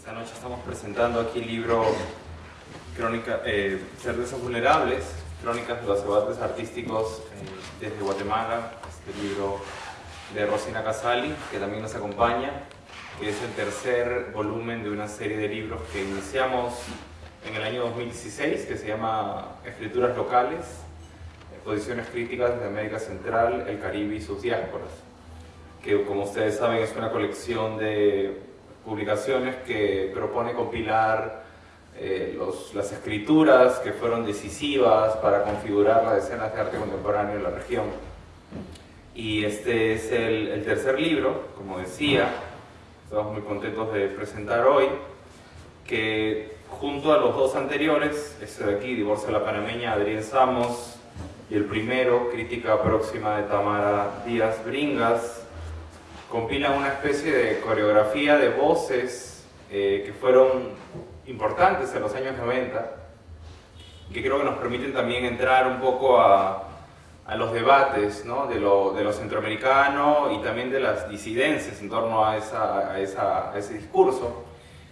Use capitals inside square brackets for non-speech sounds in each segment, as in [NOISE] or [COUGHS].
Esta noche estamos presentando aquí el libro Crónica, eh, Cervezas Vulnerables, Crónicas de los debates artísticos eh, desde Guatemala, este libro de Rosina Casali, que también nos acompaña, que es el tercer volumen de una serie de libros que iniciamos en el año 2016, que se llama Escrituras Locales, Posiciones Críticas de América Central, el Caribe y sus diásporas, que como ustedes saben es una colección de publicaciones que propone compilar eh, los, las escrituras que fueron decisivas para configurar las escenas de arte contemporáneo en la región. Y este es el, el tercer libro, como decía, estamos muy contentos de presentar hoy, que junto a los dos anteriores, este de aquí, Divorcio de la Panameña, Adrián Samos, y el primero, Crítica Próxima de Tamara Díaz Bringas, compilan una especie de coreografía de voces eh, que fueron importantes en los años 90, que creo que nos permiten también entrar un poco a, a los debates ¿no? de, lo, de, centroamericano y también de las disidencias en torno a, esa, a, esa, a ese discurso.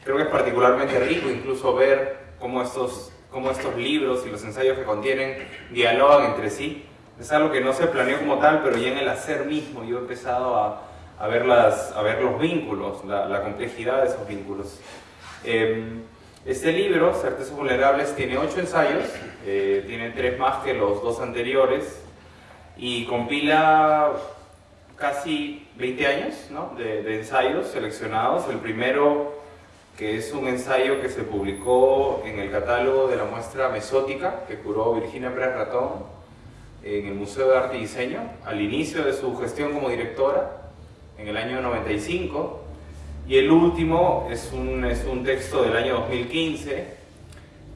Creo que es particularmente rico incluso ver cómo estos cómo estos libros y los ensayos que contienen dialogan entre sí. Es algo que no se planeó como tal, pero ya en el hacer mismo yo he empezado a, a, ver, las, a ver los vínculos, la, la complejidad de esos vínculos. Eh, este libro, Certezas Vulnerables, tiene ocho ensayos, eh, tiene tres más que los dos anteriores y compila casi 20 años ¿no? de, de ensayos seleccionados. El primero que es un ensayo que se publicó en el catálogo de la muestra mesótica que curó Virginia Pérez Ratón en el Museo de Arte y Diseño al inicio de su gestión como directora en el año 95 y el último es un, es un texto del año 2015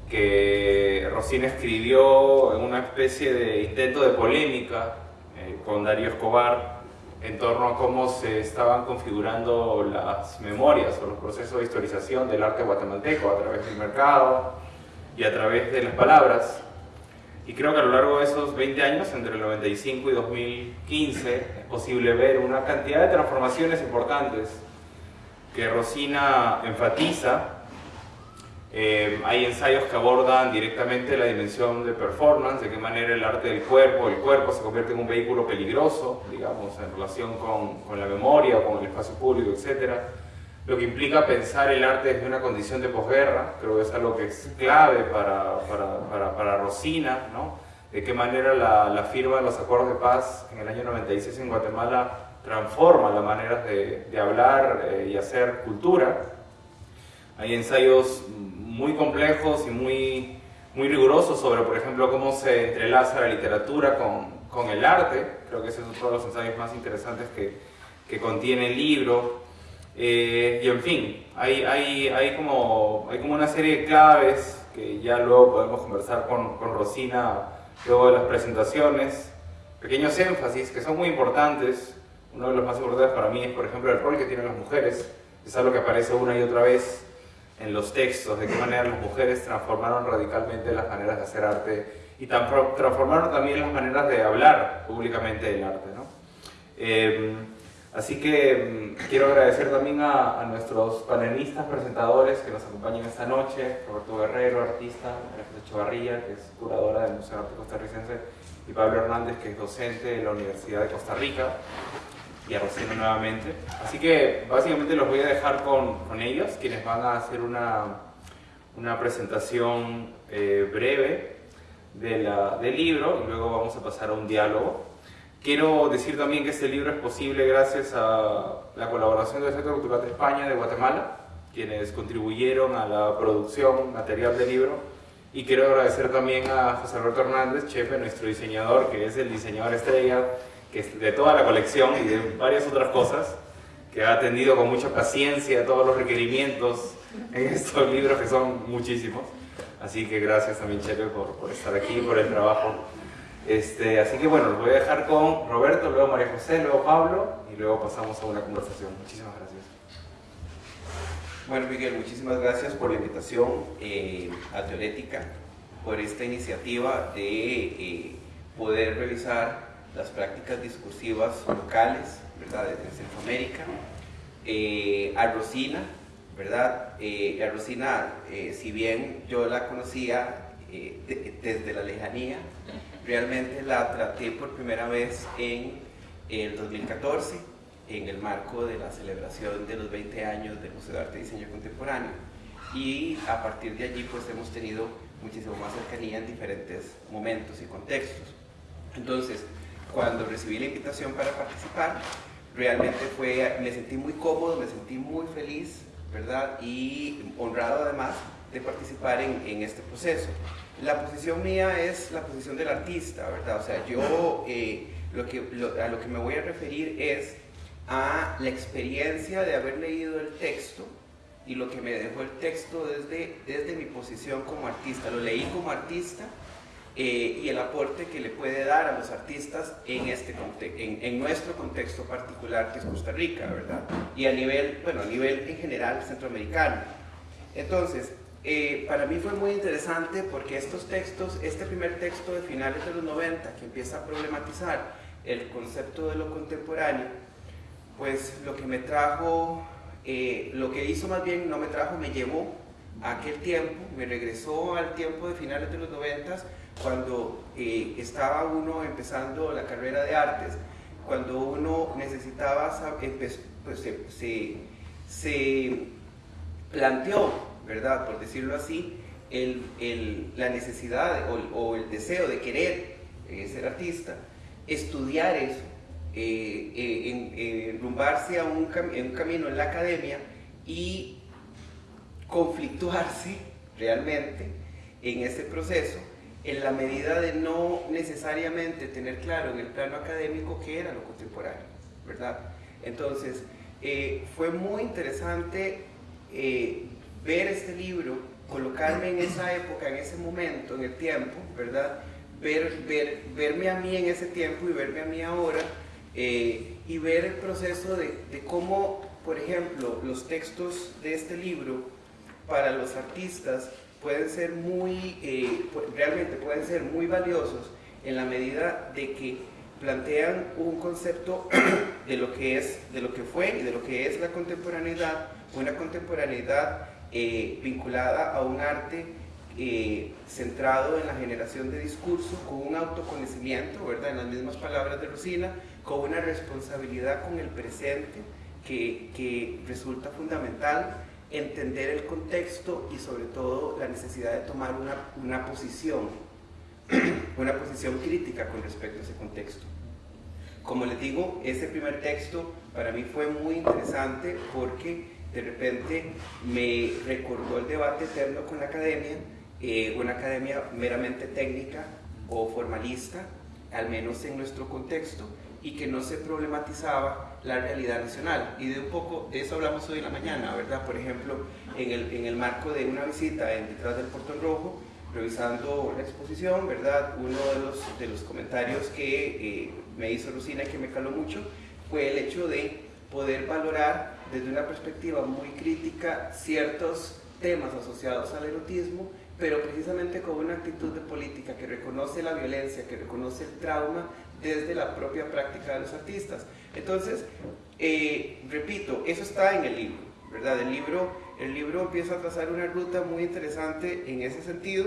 que Rosina escribió en una especie de intento de polémica eh, con Darío Escobar en torno a cómo se estaban configurando las memorias o los procesos de historización del arte guatemalteco a través del mercado y a través de las palabras. Y creo que a lo largo de esos 20 años, entre el 95 y 2015, es posible ver una cantidad de transformaciones importantes que Rosina enfatiza eh, hay ensayos que abordan directamente la dimensión de performance, de qué manera el arte del cuerpo, el cuerpo se convierte en un vehículo peligroso, digamos, en relación con, con la memoria con el espacio público, etc. Lo que implica pensar el arte desde una condición de posguerra, creo que es algo que es clave para, para, para, para Rosina, ¿no? De qué manera la, la, firma de los acuerdos de paz en el año 96 en Guatemala transforma la manera de, de hablar eh, y hacer cultura. Hay ensayos muy complejos y muy, muy rigurosos sobre, por ejemplo, cómo se entrelaza la literatura con, con el arte. Creo que ese es uno de los ensayos más interesantes que, que contiene el libro. Eh, y en fin, hay, hay, hay, como, hay como una serie de claves que ya luego podemos conversar con, con Rosina luego de las presentaciones. Pequeños énfasis que son muy importantes. Uno de los más importantes para mí es, por ejemplo, el rol que tienen las mujeres. Es algo que aparece una y otra vez en los textos, de qué manera las mujeres transformaron radicalmente las maneras de hacer arte y transformaron también las maneras de hablar públicamente del arte. ¿no? Eh, así que mm, quiero agradecer también a, a, nuestros panelistas, presentadores que nos acompañan esta noche, Roberto Guerrero, artista, María José Chavarría, que es curadora del Museo de Arte Costarricense, y Pablo Hernández, que es docente de la Universidad de Costa Rica y a Rosina nuevamente. Así que básicamente los voy a dejar con, con ellos, quienes van a hacer una, una presentación eh, breve de la, del libro y luego vamos a pasar a un diálogo. Quiero decir también que este libro es posible gracias a la colaboración del Centro Cultural de España de Guatemala, quienes contribuyeron a la producción material del libro. Y quiero agradecer también a José Alberto Hernández, chefe, nuestro diseñador, que es el diseñador estrella que es de toda la colección y de varias otras cosas, que ha atendido con mucha paciencia todos los requerimientos en estos libros, que son muchísimos. Así que gracias también, Chepe, por, por estar aquí, por el trabajo. Este, así que bueno, los voy a dejar con Roberto, luego María José, luego Pablo y luego pasamos a una conversación. Muchísimas gracias. Bueno, Miguel, muchísimas gracias por la invitación eh, a Teorética, por esta iniciativa de eh, poder revisar las prácticas discursivas locales, ¿verdad?, de Centroamérica, eh, a Rosina ¿verdad? Eh, a Rosina, eh, si bien yo la conocía desde la lejanía, realmente la traté por primera vez en el 2014, en el marco de la celebración de los 20 años del Museo de Arte y Diseño Contemporáneo. Y a partir de allí pues hemos tenido muchísimo más cercanía en diferentes momentos y contextos. Entonces, cuando recibí la invitación para participar, realmente fue, me sentí muy cómodo, me sentí muy feliz, ¿verdad? Y honrado además de participar en, en este proceso. La posición mía es la posición del artista, ¿verdad? O sea, yo eh, lo que, a lo que me voy a referir es a la experiencia de haber leído el texto y lo que me dejó el texto desde, desde mi posición como artista. Lo leí como artista eh, y el aporte que le puede dar a los artistas en, este en, nuestro contexto particular que es Costa Rica, ¿verdad? Y a nivel, bueno, a nivel en general centroamericano. Entonces, eh, para mí fue muy interesante porque estos textos, este primer texto de finales de los 90 que empieza a problematizar el concepto de lo contemporáneo, pues lo que me trajo, eh, lo que hizo más bien no me trajo, me llevó a aquel tiempo, me regresó al tiempo de finales de los 90 cuando eh, estaba uno empezando la carrera de artes, cuando uno necesitaba, pues se, se, planteó, ¿verdad? Por decirlo así, el, la necesidad o, el deseo de querer eh, ser artista, estudiar eso, eh, enrumbarse a un, en un camino en la academia y conflictuarse [LAUGHS] realmente en ese proceso en la medida de no necesariamente tener claro en el plano académico qué era lo contemporáneo, ¿verdad? Entonces, eh, fue muy interesante eh, ver este libro, colocarme en esa época, en ese momento, en el tiempo, ¿verdad? Ver, ver, verme a mí en ese tiempo y verme a mí ahora eh, y ver el proceso de, cómo, por ejemplo, los textos de este libro para los artistas pueden ser muy, eh, realmente pueden ser muy valiosos en la medida de que plantean un concepto [CLEARS THROAT] de lo que es, de lo que fue y de lo que es la contemporaneidad, una contemporaneidad eh, vinculada a un arte eh, centrado en la generación de discurso, con un autoconocimiento, ¿verdad? En las mismas palabras de Rosina, con una responsabilidad con el presente que, que resulta fundamental entender el contexto y sobre todo la necesidad de tomar una, una posición, [CLEARS THROAT] una posición crítica con respecto a ese contexto. Como les digo, ese primer texto para mí fue muy interesante porque de repente me recordó el debate eterno con la academia, eh, una academia meramente técnica o formalista, al menos en nuestro contexto, y que no se problematizaba la realidad nacional. Y de un poco de eso hablamos hoy en la mañana, ¿verdad? Por ejemplo, en el, en el marco de una visita en detrás del Portón Rojo, revisando la exposición, ¿verdad? Uno de los, de los comentarios que eh, me hizo Lucina y que me caló mucho fue el hecho de poder valorar desde una perspectiva muy crítica ciertos temas asociados al erotismo, pero precisamente con una actitud de política que reconoce la violencia, que reconoce el trauma desde la propia práctica de los artistas. Entonces, eh, repito, eso está en el libro, ¿verdad? El libro, el libro empieza a trazar una ruta muy interesante en ese sentido.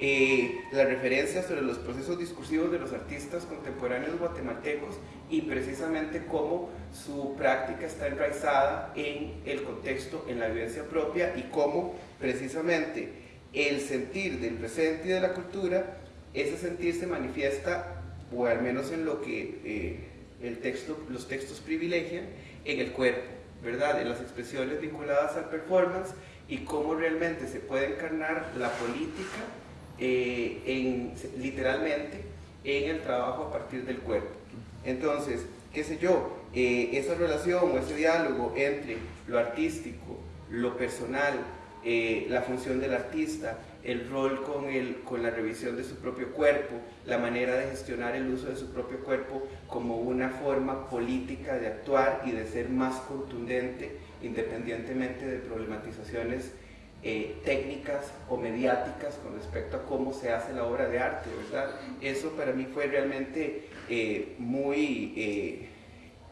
Eh, la referencia sobre los procesos discursivos de los artistas contemporáneos guatemaltecos y precisamente cómo su práctica está enraizada en el contexto, en la vivencia propia y cómo precisamente el sentir del presente y de la cultura, ese sentir se manifiesta o al menos en lo que eh, el texto, los textos privilegian, en el cuerpo, ¿verdad? En las expresiones vinculadas al performance y cómo realmente se puede encarnar la política eh, en, literalmente en el trabajo a partir del cuerpo. Entonces, qué sé yo, eh, esa relación o ese diálogo entre lo artístico, lo personal, la función del artista, el rol con, el, con la revisión de su propio cuerpo, la manera de gestionar el uso de su propio cuerpo como una forma política de actuar y de ser más contundente independientemente de problematizaciones eh, técnicas o mediáticas con respecto a cómo se hace la obra de arte, ¿verdad? Eso para mí fue realmente eh, muy, eh,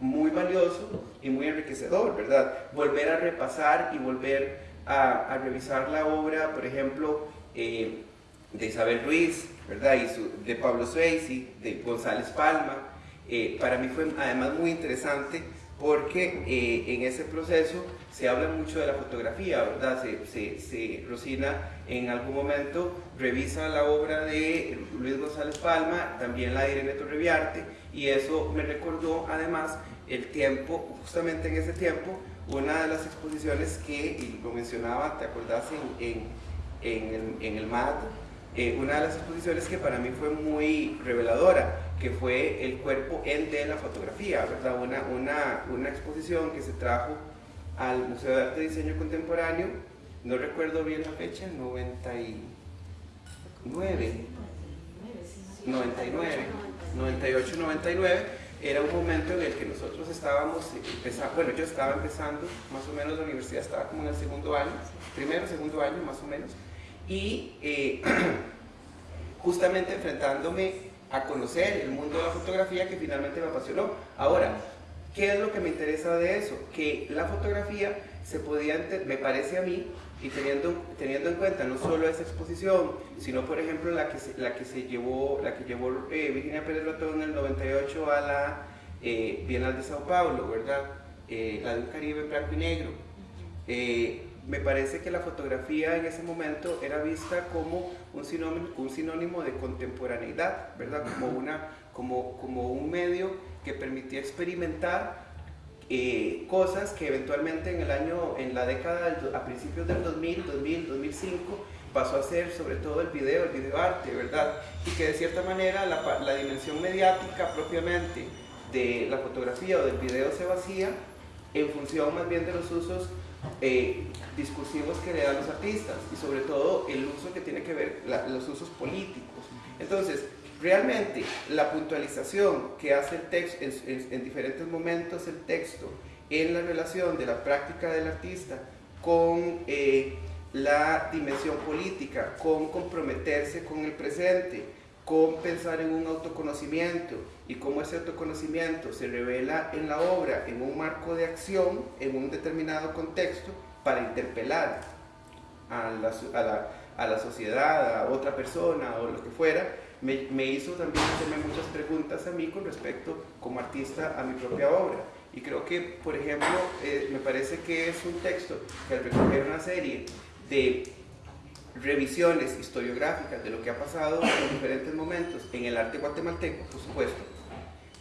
muy valioso y muy enriquecedor, ¿verdad? Volver a repasar y volver a, revisar la obra, por ejemplo, eh, de Isabel Ruiz, ¿verdad? Y de Pablo Swayze, de González Palma. Eh, para mí fue además muy interesante porque eh, en ese proceso se habla mucho de la fotografía, ¿verdad? Se, se, Rosina en algún momento revisa la obra de Luis González Palma, también la de Irene Torreviarte, y eso me recordó además el tiempo, justamente en ese tiempo, una de las exposiciones que, y lo mencionaba, ¿te acordás? En, en, en el, en el MAD, eh, una de las exposiciones que para mí fue muy reveladora, que fue el cuerpo en de la fotografía, ¿verdad? Una, una, una exposición que se trajo al Museo de Arte y Diseño Contemporáneo, no recuerdo bien la fecha, 99, 99, 98, 99, era un momento en el que nosotros estábamos empezando, bueno, yo estaba empezando, más o menos la universidad estaba como en el segundo año, primero, segundo año más o menos, y eh, [CLEARS THROAT] justamente enfrentándome a conocer el mundo de la fotografía que finalmente me apasionó. Ahora, ¿qué es lo que me interesa de eso? Que la fotografía se podía, me parece a mí, y teniendo, teniendo en cuenta no solo esa exposición, sino por ejemplo la que se, la que se llevó, la que llevó eh, Virginia Pérez Lotón en el 98 a la eh, Bienal de Sao Paulo, ¿verdad? la de un Caribe blanco y negro me parece que la fotografía en ese momento era vista como un sinónimo, un sinónimo de contemporaneidad, ¿verdad? Como, una, como, como un medio que permitía experimentar eh, cosas que eventualmente en el año, en la década, a principios del 2000, 2000, 2005, pasó a ser sobre todo el video, el videoarte, ¿verdad? Y que de cierta manera la, la dimensión mediática propiamente de la fotografía o del video se vacía en función más bien de los usos eh, discursivos que le dan los artistas y sobre todo el uso que tiene que ver los usos políticos. Entonces, realmente la puntualización que hace el texto en, diferentes momentos el texto en la relación de la práctica del artista con eh, la dimensión política, con comprometerse con el presente, con pensar en un autoconocimiento y cómo ese autoconocimiento se revela en la obra en un marco de acción, en un determinado contexto, para interpelar a la, sociedad, a otra persona o lo que fuera, me, me, hizo también hacerme muchas preguntas a mí con respecto como artista a mi propia obra. Y creo que, por ejemplo, eh, me parece que es un texto que al recoger una serie de revisiones historiográficas de lo que ha pasado en diferentes momentos en el arte guatemalteco, por supuesto,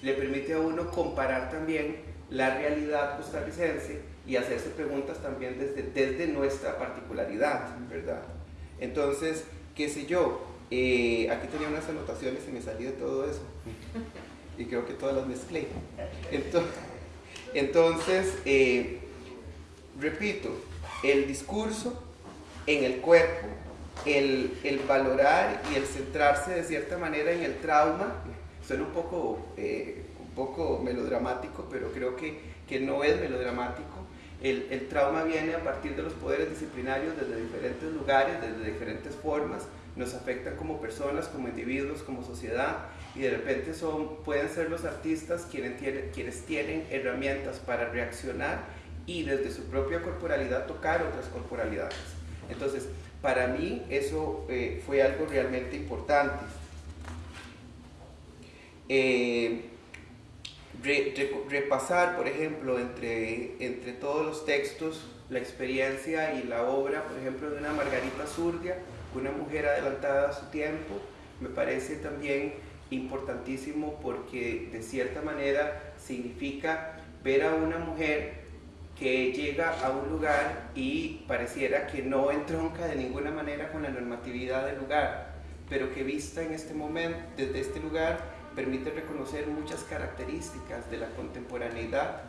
le permite a uno comparar también la realidad costarricense y hacerse preguntas también desde, desde nuestra particularidad, ¿verdad? Entonces, qué sé yo, eh, aquí tenía unas anotaciones y me salí de todo eso. Y creo que todas las mezclé. Entonces, entonces eh, repito, el discurso en el cuerpo, el, el, valorar y el centrarse de cierta manera en el trauma, suena un poco, eh, un poco melodramático, pero creo que, que no es melodramático. El, el, trauma viene a partir de los poderes disciplinarios desde diferentes lugares, desde diferentes formas, nos afectan como personas, como individuos, como sociedad, y de repente son, pueden ser los artistas quienes tienen, quienes tienen herramientas para reaccionar y desde su propia corporalidad tocar otras corporalidades. Entonces, para mí eso eh, fue algo realmente importante. Eh, repasar, por ejemplo, entre, entre todos los textos, la experiencia y la obra, por ejemplo, de una Margarita Zurdia, una mujer adelantada a su tiempo, me parece también importantísimo porque de cierta manera significa ver a una mujer que llega a un lugar y pareciera que no entronca de ninguna manera con la normatividad del lugar, pero que vista en este momento, desde este lugar, permite reconocer muchas características de la contemporaneidad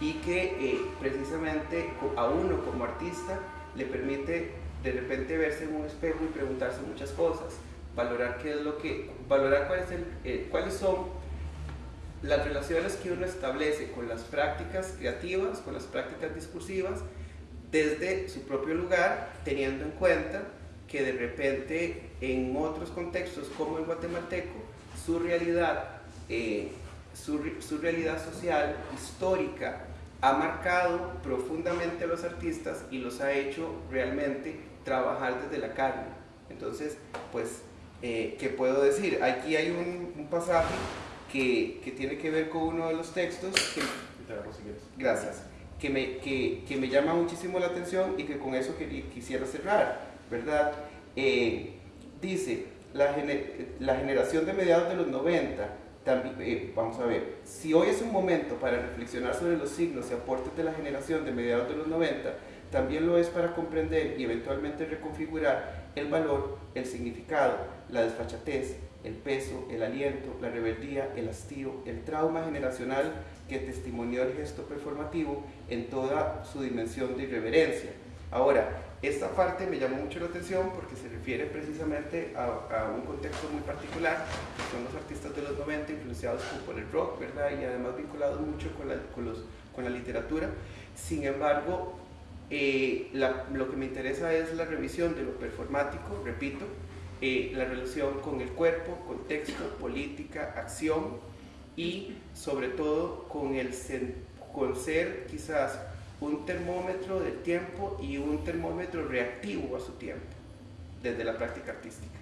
y que eh, precisamente a uno como artista le permite de repente verse en un espejo y preguntarse muchas cosas, valorar qué es lo que, valorar eh, cuáles son las relaciones que uno establece con las prácticas creativas, con las prácticas discursivas, desde su propio lugar, teniendo en cuenta que de repente en otros contextos como el guatemalteco, su realidad eh, su, su realidad social, histórica, ha marcado profundamente a los artistas y los ha hecho realmente trabajar desde la carne. Entonces, pues, eh, ¿qué puedo decir? Aquí hay un, un pasaje que, que, tiene que ver con uno de los textos. Que, gracias. Que me, que, que me, llama muchísimo la atención y que con eso quisiera cerrar, ¿verdad? Eh, dice, la, la generación de mediados de los 90 también, eh, vamos a ver, si hoy es un momento para reflexionar sobre los signos y aportes de la generación de mediados de los 90, también lo es para comprender y eventualmente reconfigurar el valor, el significado, la desfachatez, el peso, el aliento, la rebeldía, el hastío, el trauma generacional que testimonió el gesto performativo en toda su dimensión de irreverencia. Ahora, esta parte me llamó mucho la atención porque se refiere precisamente a, un contexto muy particular, que son los artistas de los 90 influenciados por el rock, ¿verdad? Y además vinculados mucho con la, con los, con la literatura. Sin embargo, eh, lo que me interesa es la revisión de lo performático, repito, eh, la relación con el cuerpo, contexto, política, acción y sobre todo con, el, con ser quizás un termómetro del tiempo y un termómetro reactivo a su tiempo, desde la práctica artística.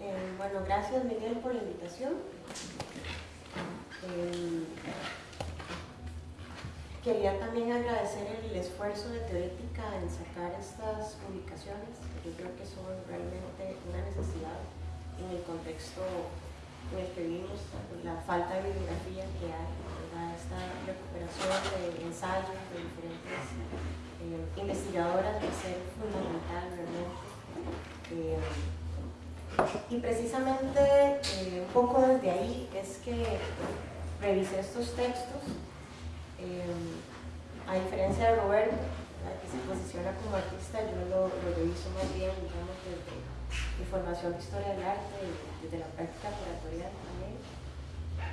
Eh, bueno, gracias Miguel por la invitación. Eh, quería también agradecer el esfuerzo de Teorética en sacar estas publicaciones, que yo creo que son realmente una necesidad en el contexto en el que vimos la falta de bibliografía que hay, esta recuperación de ensayos de diferentes eh, investigadoras va a ser fundamental realmente. Eh, y precisamente eh, un poco desde ahí es que revisé estos textos, a diferencia de Roberto, que se posiciona como artista, yo lo, lo reviso más bien, digamos, desde información de historia del arte y desde la práctica curatorial también.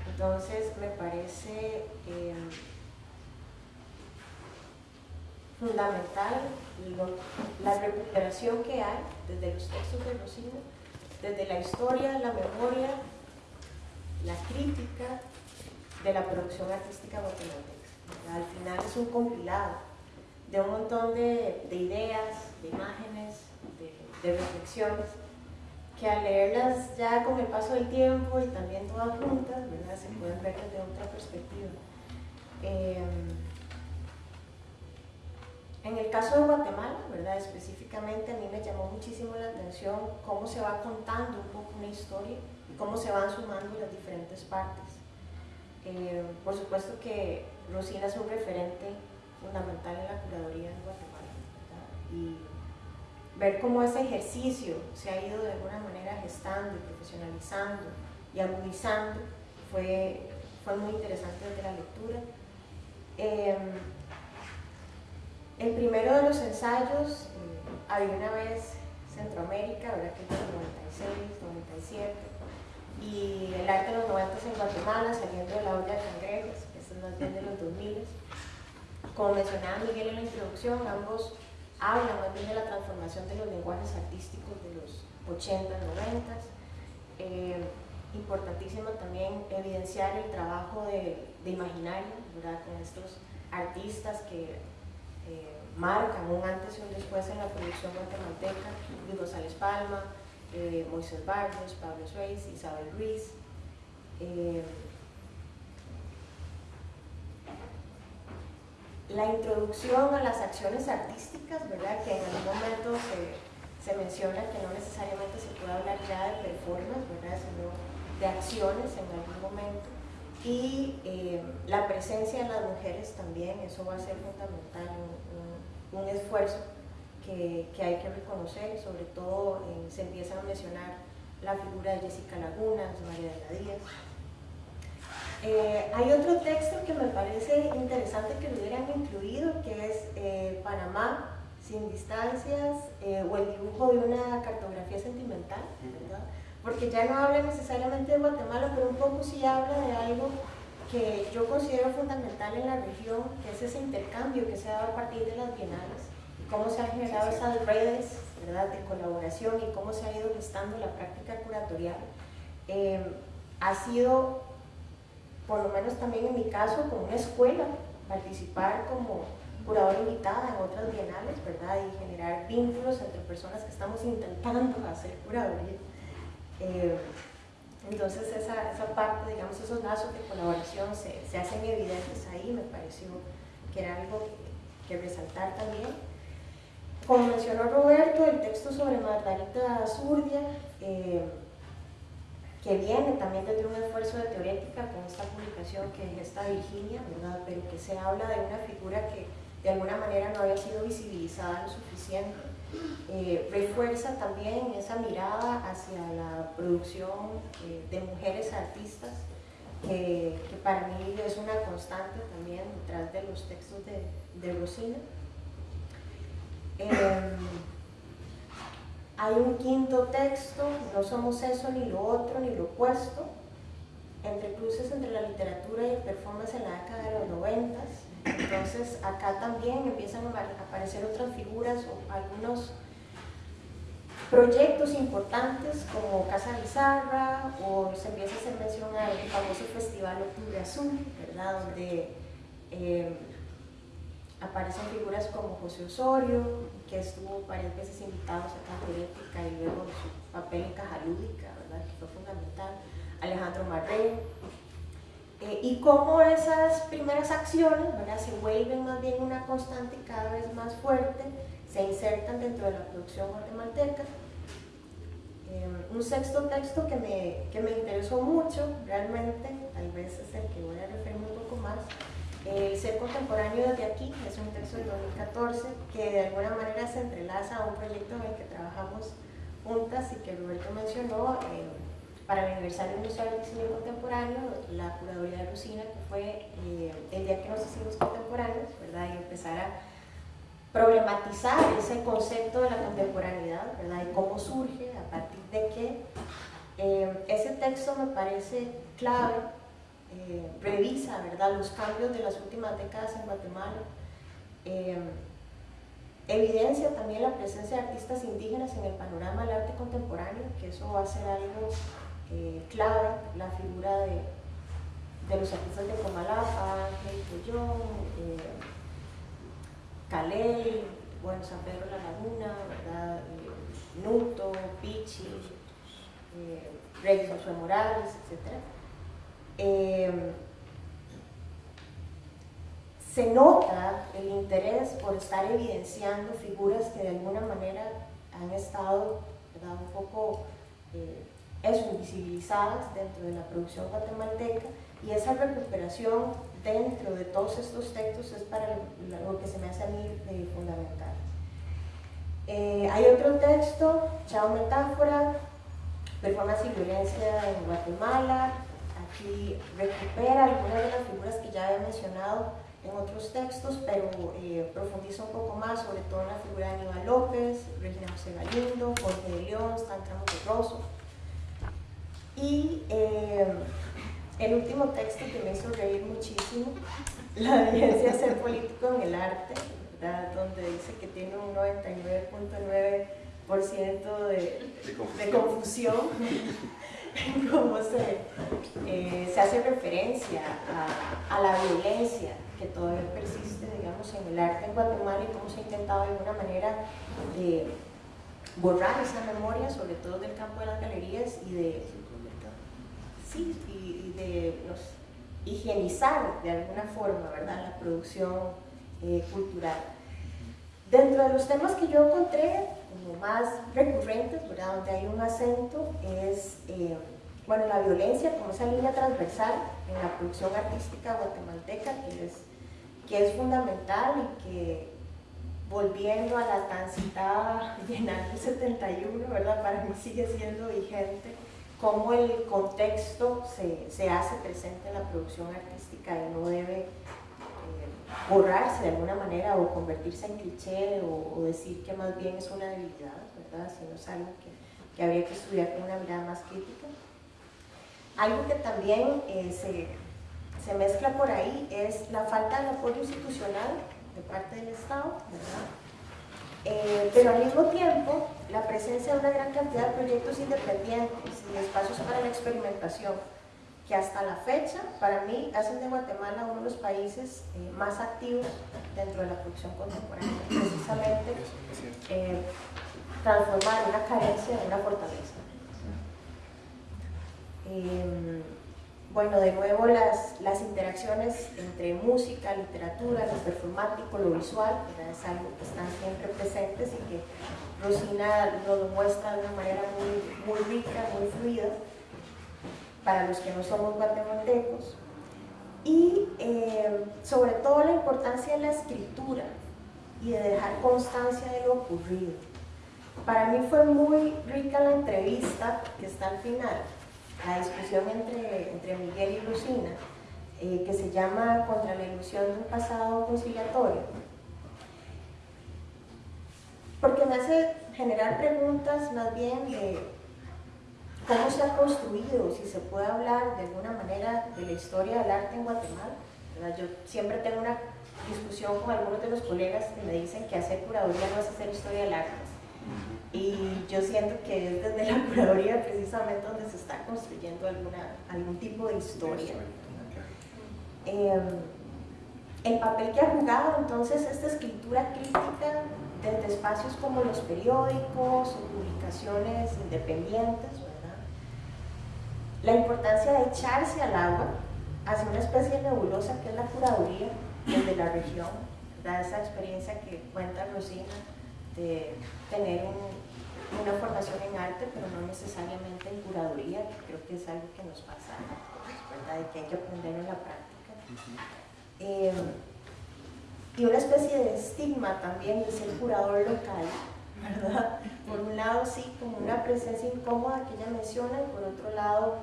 Entonces me parece eh, fundamental la recuperación que hay desde los textos de Rocino, desde la historia, la memoria, la crítica de la producción artística guatemalteca. Al final es un compilado de un montón de, de ideas, de imágenes, de, de reflexiones que al leerlas ya con el paso del tiempo y también todas juntas, ¿verdad? se pueden ver desde otra perspectiva. Em, en el caso de Guatemala, ¿verdad? específicamente a mí me llamó muchísimo la atención cómo se va contando un poco una historia y cómo se van sumando las diferentes partes. Em, por supuesto que Rosina es un referente fundamental en la curaduría en Guatemala. Y ver cómo ese ejercicio se ha ido de alguna manera gestando y profesionalizando y agudizando fue, fue muy interesante desde la lectura. El primero de los ensayos, eh, había una vez Centroamérica, ¿verdad? que es 96, 97, y el arte de los 90 en Guatemala, saliendo de la olla de cangrejos, más bien de los 2000. Como mencionaba Miguel en la introducción, ambos habla más bien de la transformación de los lenguajes artísticos de los 80, 90. Eh, importantísimo también evidenciar el trabajo de, de imaginario, ¿verdad? con estos artistas que eh, marcan un antes y un después en la producción guatemalteca, Luis González Palma, eh, Moisés Barrios, Pablo Suárez, Isabel Ruiz. Eh, la introducción a las acciones artísticas, ¿verdad? que en algún momento se, se, menciona que no necesariamente se puede hablar ya de performance, ¿verdad? sino de acciones en algún momento. Y eh, la presencia de las mujeres también, eso va a ser fundamental, un, un, esfuerzo que, que, hay que reconocer, sobre todo se empieza a mencionar la figura de Jessica Lagunas, María de la Díaz, eh, hay otro texto que me parece interesante que lo hubieran incluido, que es eh, Panamá sin distancias eh, o el dibujo de una cartografía sentimental, ¿verdad? Porque ya no habla necesariamente de Guatemala, pero un poco sí habla de algo que yo considero fundamental en la región, que es ese intercambio que se ha dado a partir de las bienales, y cómo se han generado esas redes ¿verdad? de colaboración y cómo se ha ido gestando la práctica curatorial, eh, ha sido, por lo menos también en mi caso, como una escuela, participar como curadora invitada en otras bienales, ¿verdad? Y generar vínculos entre personas que estamos intentando hacer curaduría. Eh, entonces esa, esa, parte, digamos, esos lazos de colaboración se, se, hacen evidentes ahí, me pareció que era algo que, resaltar también. Como mencionó Roberto, el texto sobre Margarita Zurdia, eh, que viene también desde un esfuerzo de teorética con esta publicación que es esta Virginia, ¿verdad? pero que se habla de una figura que de alguna manera no había sido visibilizada lo suficiente. Eh, refuerza también esa mirada hacia la producción eh, de mujeres artistas, que, para mí es una constante también detrás de los textos de, de Rosina. Hay un quinto texto, no somos eso ni lo otro ni lo opuesto, entre cruces entre la literatura y el performance en la década de los noventas. Entonces acá también empiezan a aparecer otras figuras o algunos proyectos importantes como Casa Bizarra o se empieza a hacer mención al famoso Festival Octubre Azul, ¿verdad? Donde eh, aparecen figuras como José Osorio, que estuvo varias veces invitado a Teorética y luego su papel en Caja Lúdica, ¿verdad? que fue fundamental, Alejandro Marré, eh, y cómo esas primeras acciones ¿verdad? se vuelven más bien una constante y cada vez más fuerte, se insertan dentro de la producción guatemalteca. Eh, un sexto texto que me, que me interesó mucho, realmente, tal vez es el que voy a referirme un poco más, el ser contemporáneo desde aquí es un texto de 2014 que de alguna manera se entrelaza a un proyecto en el que trabajamos juntas y que Roberto mencionó eh, para el aniversario Museo del Diseño Contemporáneo, la curaduría de Lucina, que fue eh, el día que nos hicimos contemporáneos, ¿verdad? Y empezar a problematizar ese concepto de la contemporaneidad, ¿verdad? Y cómo surge, a partir de qué. Eh, ese texto me parece clave eh, revisa ¿verdad? los cambios de las últimas décadas en Guatemala, eh, evidencia también la presencia de artistas indígenas en el panorama del arte contemporáneo, que eso va a ser algo eh, clave, la figura de, los artistas de Comalapa, Ángel eh, Calel, bueno, San Pedro La Laguna, ¿verdad? Nuto, Pichi, Reyes Josué Morales, etc. Em, se nota el interés por estar evidenciando figuras que de alguna manera han estado un poco eh, invisibilizadas dentro de la producción guatemalteca y esa recuperación dentro de todos estos textos es para lo que se me hace a mí eh, fundamental. Eh, hay otro texto, Chao Metáfora, Performance y Violencia en Guatemala, y recupera algunas de las figuras que ya he mencionado en otros textos, pero eh, profundiza un poco más, sobre todo en la figura de Aníbal López, Regina José Galindo, Jorge de León, de Rosso. Y eh, el último texto que me hizo reír muchísimo, [LAUGHS] La evidencia de ser político en el arte, donde dice que tiene un 99.9% de, de confusión [LAUGHS] [LAUGHS] cómo se, eh, se hace referencia a, la violencia que todavía persiste, digamos, en el arte en Guatemala y cómo se ha intentado de alguna manera de borrar esa memoria, sobre todo del campo de las galerías y de, sí, y, de higienizar de alguna forma, ¿verdad?, la producción eh, cultural. Dentro de los temas que yo encontré, más recurrentes, ¿verdad? donde hay un acento, es eh, bueno, la violencia como esa línea transversal en la producción artística guatemalteca, que es, que es fundamental y que volviendo a la tan citada Bienal del 71, ¿verdad? para mí sigue siendo vigente, cómo el contexto se, se hace presente en la producción artística y no debe borrarse de alguna manera o convertirse en cliché o, decir que más bien es una debilidad, ¿verdad? Sino es algo que, que habría que estudiar con una mirada más crítica. Algo que también eh, se, se, mezcla por ahí es la falta de apoyo institucional de parte del Estado, ¿verdad? Eh, pero al mismo tiempo la presencia de una gran cantidad de proyectos independientes y espacios para la experimentación, que hasta la fecha, para mí, hacen de Guatemala uno de los países eh, más activos dentro de la producción contemporánea, precisamente eh, transformar una carencia en una fortaleza. Em, bueno, de nuevo las, las interacciones entre música, literatura, lo performático, lo visual, es algo que están siempre presentes y que Rosina lo muestra de una manera muy, muy rica, muy fluida, para los que no somos guatemaltecos. Y eh, sobre todo la importancia de la escritura y de dejar constancia de lo ocurrido. Para mí fue muy rica la entrevista que está al final, la discusión entre, Miguel y Lucina, eh, que se llama Contra la ilusión de un pasado conciliatorio. Porque me hace generar preguntas más bien de cómo se ha construido, si se puede hablar de alguna manera de la historia del arte en Guatemala. Yo siempre tengo una discusión con algunos de los colegas que me dicen que hacer curaduría no es hacer historia del arte. Y yo siento que es desde la curaduría precisamente donde se está construyendo alguna, algún tipo de historia. Em, el papel que ha jugado entonces esta escritura crítica desde espacios como los periódicos o publicaciones independientes. La importancia de echarse al agua hacia una especie de nebulosa que es la curaduría desde la región, esa experiencia que cuenta Rosina de tener una formación en arte, pero no necesariamente en curaduría, que creo que es algo que nos pasa, ¿verdad? y que hay que aprender en la práctica. Eh, y una especie de estigma también de ser curador local, ¿verdad? Por un lado, sí, como una presencia incómoda que ella menciona, y por otro lado,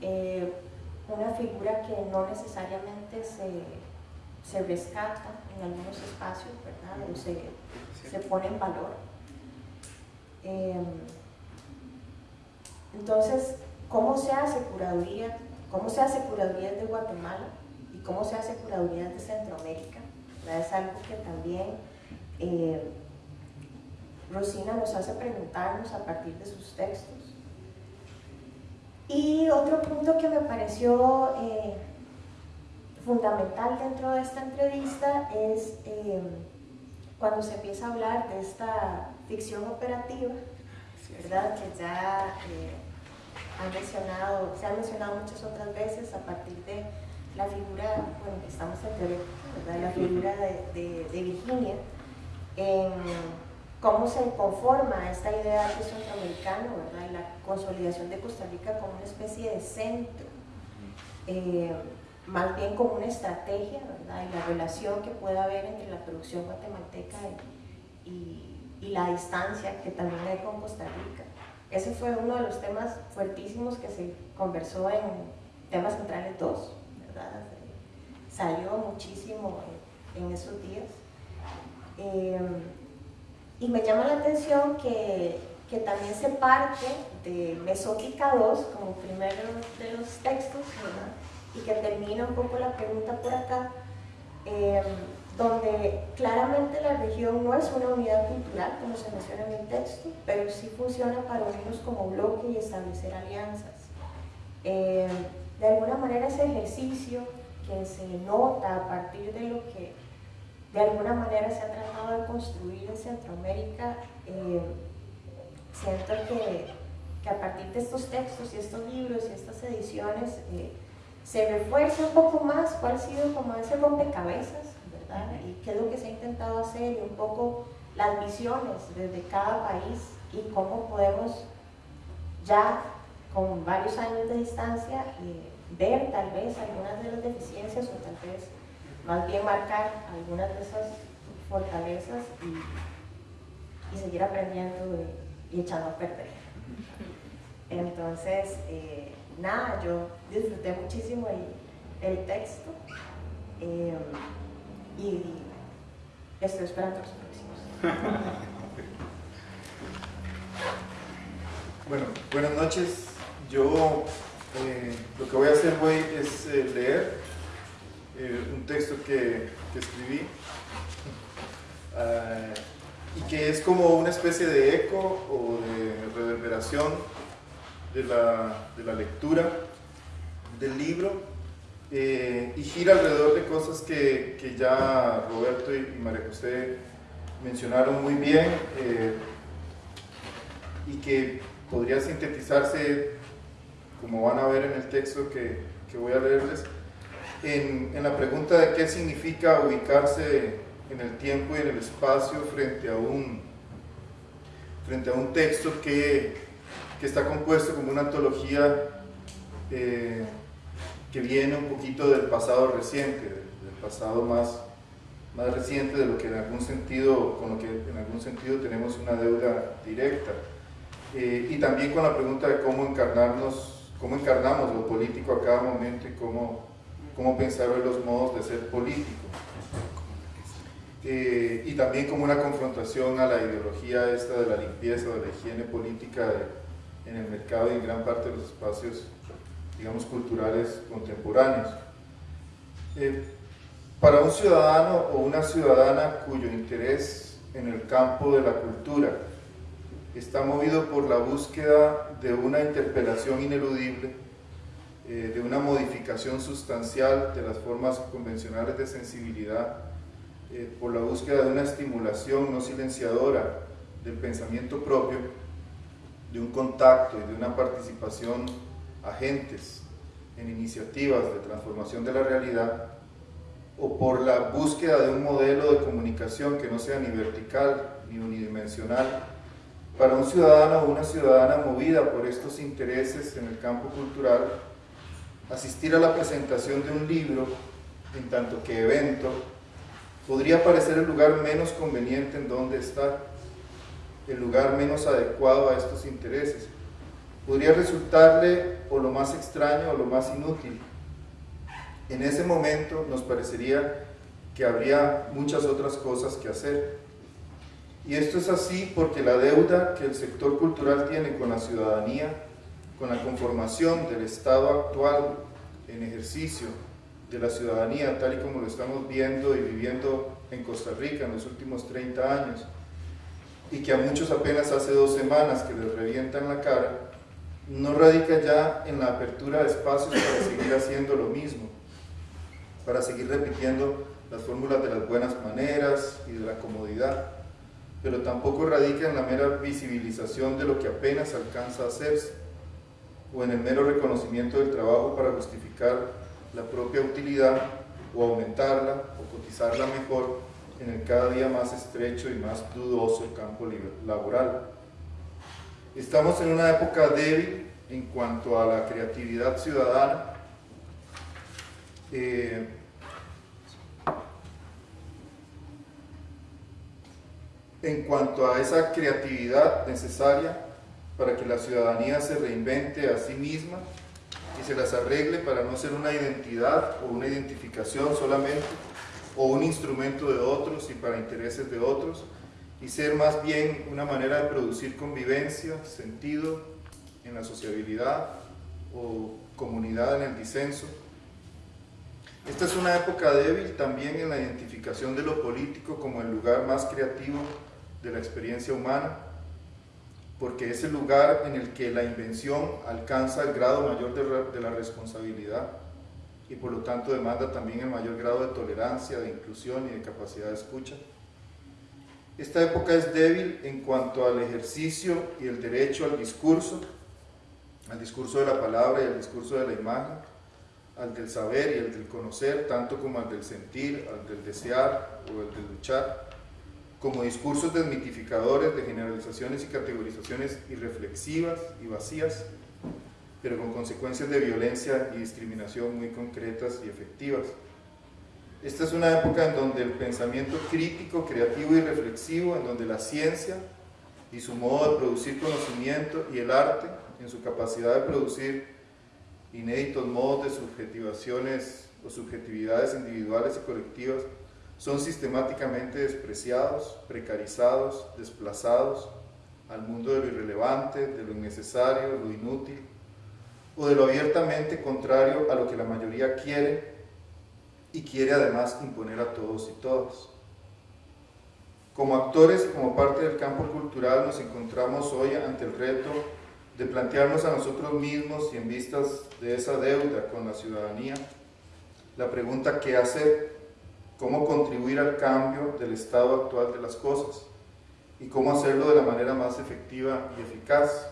eh, una figura que no necesariamente se, se, rescata en algunos espacios, ¿verdad? O se, se pone en valor. Em, entonces, ¿cómo se hace curaduría? ¿Cómo se hace curaduría de Guatemala? ¿Y cómo se hace curaduría de Centroamérica? Es algo que también eh, Rosina nos hace preguntarnos a partir de sus textos. Y otro punto que me pareció eh, fundamental dentro de esta entrevista es eh, cuando se empieza a hablar de esta ficción operativa, ¿verdad? Que ya han mencionado, se ha mencionado muchas otras veces a partir de la figura, bueno, estamos en la figura de, Virginia, en cómo se conforma esta idea de centroamericano, ¿verdad? y la consolidación de Costa Rica como una especie de centro, eh, más bien como una estrategia, ¿verdad? y la relación que puede haber entre la producción guatemalteca y, y la distancia que también hay con Costa Rica. Ese fue uno de los temas fuertísimos que se conversó en temas centrales 2 salió muchísimo en, esos días. Em, y me llama la atención que, que, también se parte de Mesótica 2 como primero de los textos, y que termina un poco la pregunta por acá, em, donde claramente la región no es una unidad cultural, como se menciona en el texto, pero sí funciona para unirnos como bloque y establecer alianzas. Em, de alguna manera ese ejercicio que se nota a partir de lo que de alguna manera se ha tratado de construir en Centroamérica, eh, siento que, que, a partir de estos textos y estos libros y estas ediciones eh, se refuerza un poco más cuál ha sido como ese rompecabezas, ¿verdad? Y qué es lo que se ha intentado hacer y un poco las visiones desde cada país y cómo podemos ya con varios años de distancia eh, ver tal vez algunas de las deficiencias o tal vez más bien marcar algunas de esas fortalezas y, seguir aprendiendo y, echando a perder. Entonces, eh, nada, yo disfruté muchísimo el, texto eh, y estoy esperando los próximos. bueno, buenas noches. Yo eh, lo que voy a hacer hoy es leer eh, un texto que, que escribí y que es como una especie de eco o de reverberación de la, de la lectura del libro eh, y gira alrededor de cosas que, que ya Roberto y, María José mencionaron muy bien eh, y que podría sintetizarse, como van a ver en el texto que, que voy a leerles, en, en, la pregunta de qué significa ubicarse en el tiempo y en el espacio frente a un, frente a un texto que, que está compuesto como una antología eh, que viene un poquito del pasado reciente, del pasado más, más reciente de lo que en algún sentido, con lo que en algún sentido tenemos una deuda directa. Eh, y también con la pregunta de cómo encarnarnos, cómo encarnamos lo político a cada momento y cómo, cómo pensar en los modos de ser político. Eh, y también como una confrontación a la ideología esta de la limpieza, de la higiene política en el mercado y en gran parte de los espacios digamos, culturales contemporáneos. Eh, para un ciudadano o una ciudadana cuyo interés en el campo de la cultura está movido por la búsqueda de una interpelación ineludible, eh, de una modificación sustancial de las formas convencionales de sensibilidad, eh, por la búsqueda de una estimulación no silenciadora del pensamiento propio, de un contacto y de una participación agentes en iniciativas de transformación de la realidad o por la búsqueda de un modelo de comunicación que no sea ni vertical ni unidimensional, para un ciudadano o una ciudadana movida por estos intereses en el campo cultural, asistir a la presentación de un libro, en tanto que evento, podría parecer el lugar menos conveniente en donde estar, el lugar menos adecuado a estos intereses, podría resultarle o lo más extraño o lo más inútil. En ese momento nos parecería que habría muchas otras cosas que hacer. Y esto es así porque la deuda que el sector cultural tiene con la ciudadanía, con la conformación del Estado actual en ejercicio de la ciudadanía, tal y como lo estamos viendo y viviendo en Costa Rica en los últimos 30 años, y que a muchos apenas hace dos semanas que les revientan la cara, no radica ya en la apertura de espacios para seguir haciendo lo mismo, para seguir repitiendo las fórmulas de las buenas maneras y de la comodidad, pero tampoco radica en la mera visibilización de lo que apenas alcanza a hacerse, o en el mero reconocimiento del trabajo para justificar la propia utilidad o aumentarla o cotizarla mejor en el cada día más estrecho y más dudoso campo laboral. Estamos en una época débil en cuanto a la creatividad ciudadana. Eh, en cuanto a esa creatividad necesaria para que la ciudadanía se reinvente a sí misma y se las arregle para no ser una identidad o una identificación solamente o un instrumento de otros y para intereses de otros, y ser más bien una manera de producir convivencia, sentido en la sociabilidad o comunidad en el disenso. Esta es una época débil también en la identificación de lo político como el lugar más creativo de la experiencia humana, porque es el lugar en el que la invención alcanza el grado mayor de, la responsabilidad y por lo tanto demanda también el mayor grado de tolerancia, de inclusión y de capacidad de escucha. Esta época es débil en cuanto al ejercicio y el derecho al discurso, al discurso de la palabra y al discurso de la imagen, al del saber y al del conocer, tanto como al del sentir, al del desear o al del luchar, como discursos desmitificadores de generalizaciones y categorizaciones irreflexivas y vacías, pero con consecuencias de violencia y discriminación muy concretas y efectivas. Esta es una época en donde el pensamiento crítico, creativo y reflexivo, en donde la ciencia y su modo de producir conocimiento y el arte, en su capacidad de producir inéditos modos de subjetivaciones o subjetividades individuales y colectivas, son sistemáticamente despreciados, precarizados, desplazados al mundo de lo irrelevante, de lo innecesario, lo inútil, o de lo abiertamente contrario a lo que la mayoría quiere y quiere además imponer a todos y todas. Como actores y como parte del campo cultural nos encontramos hoy ante el reto de plantearnos a nosotros mismos y en vistas de esa deuda con la ciudadanía, la pregunta ¿qué hacer? ¿Cómo contribuir al cambio del estado actual de las cosas? ¿Y cómo hacerlo de la manera más efectiva y eficaz?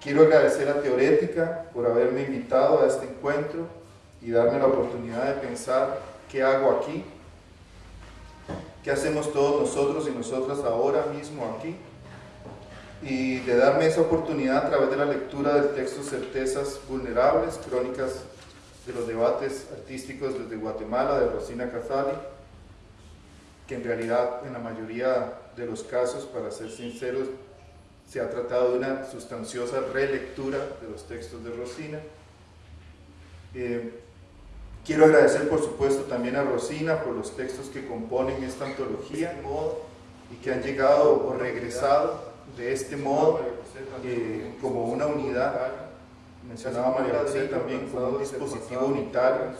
Quiero agradecer a Teorética por haberme invitado a este encuentro y darme la oportunidad de pensar qué hago aquí, qué hacemos todos nosotros y nosotras ahora mismo aquí y de darme esa oportunidad a través de la lectura del texto Certezas Vulnerables, Crónicas de los Debates Artísticos desde Guatemala, de Rosina Cazali, que en realidad en la mayoría de los casos, para ser sinceros, se ha tratado de una sustanciosa relectura de los textos de Rosina. Eh, quiero agradecer por supuesto también a Rosina por los textos que componen esta antología y que han llegado o regresado de este modo eh, como una unidad, mencionaba María José también como un dispositivo unitario,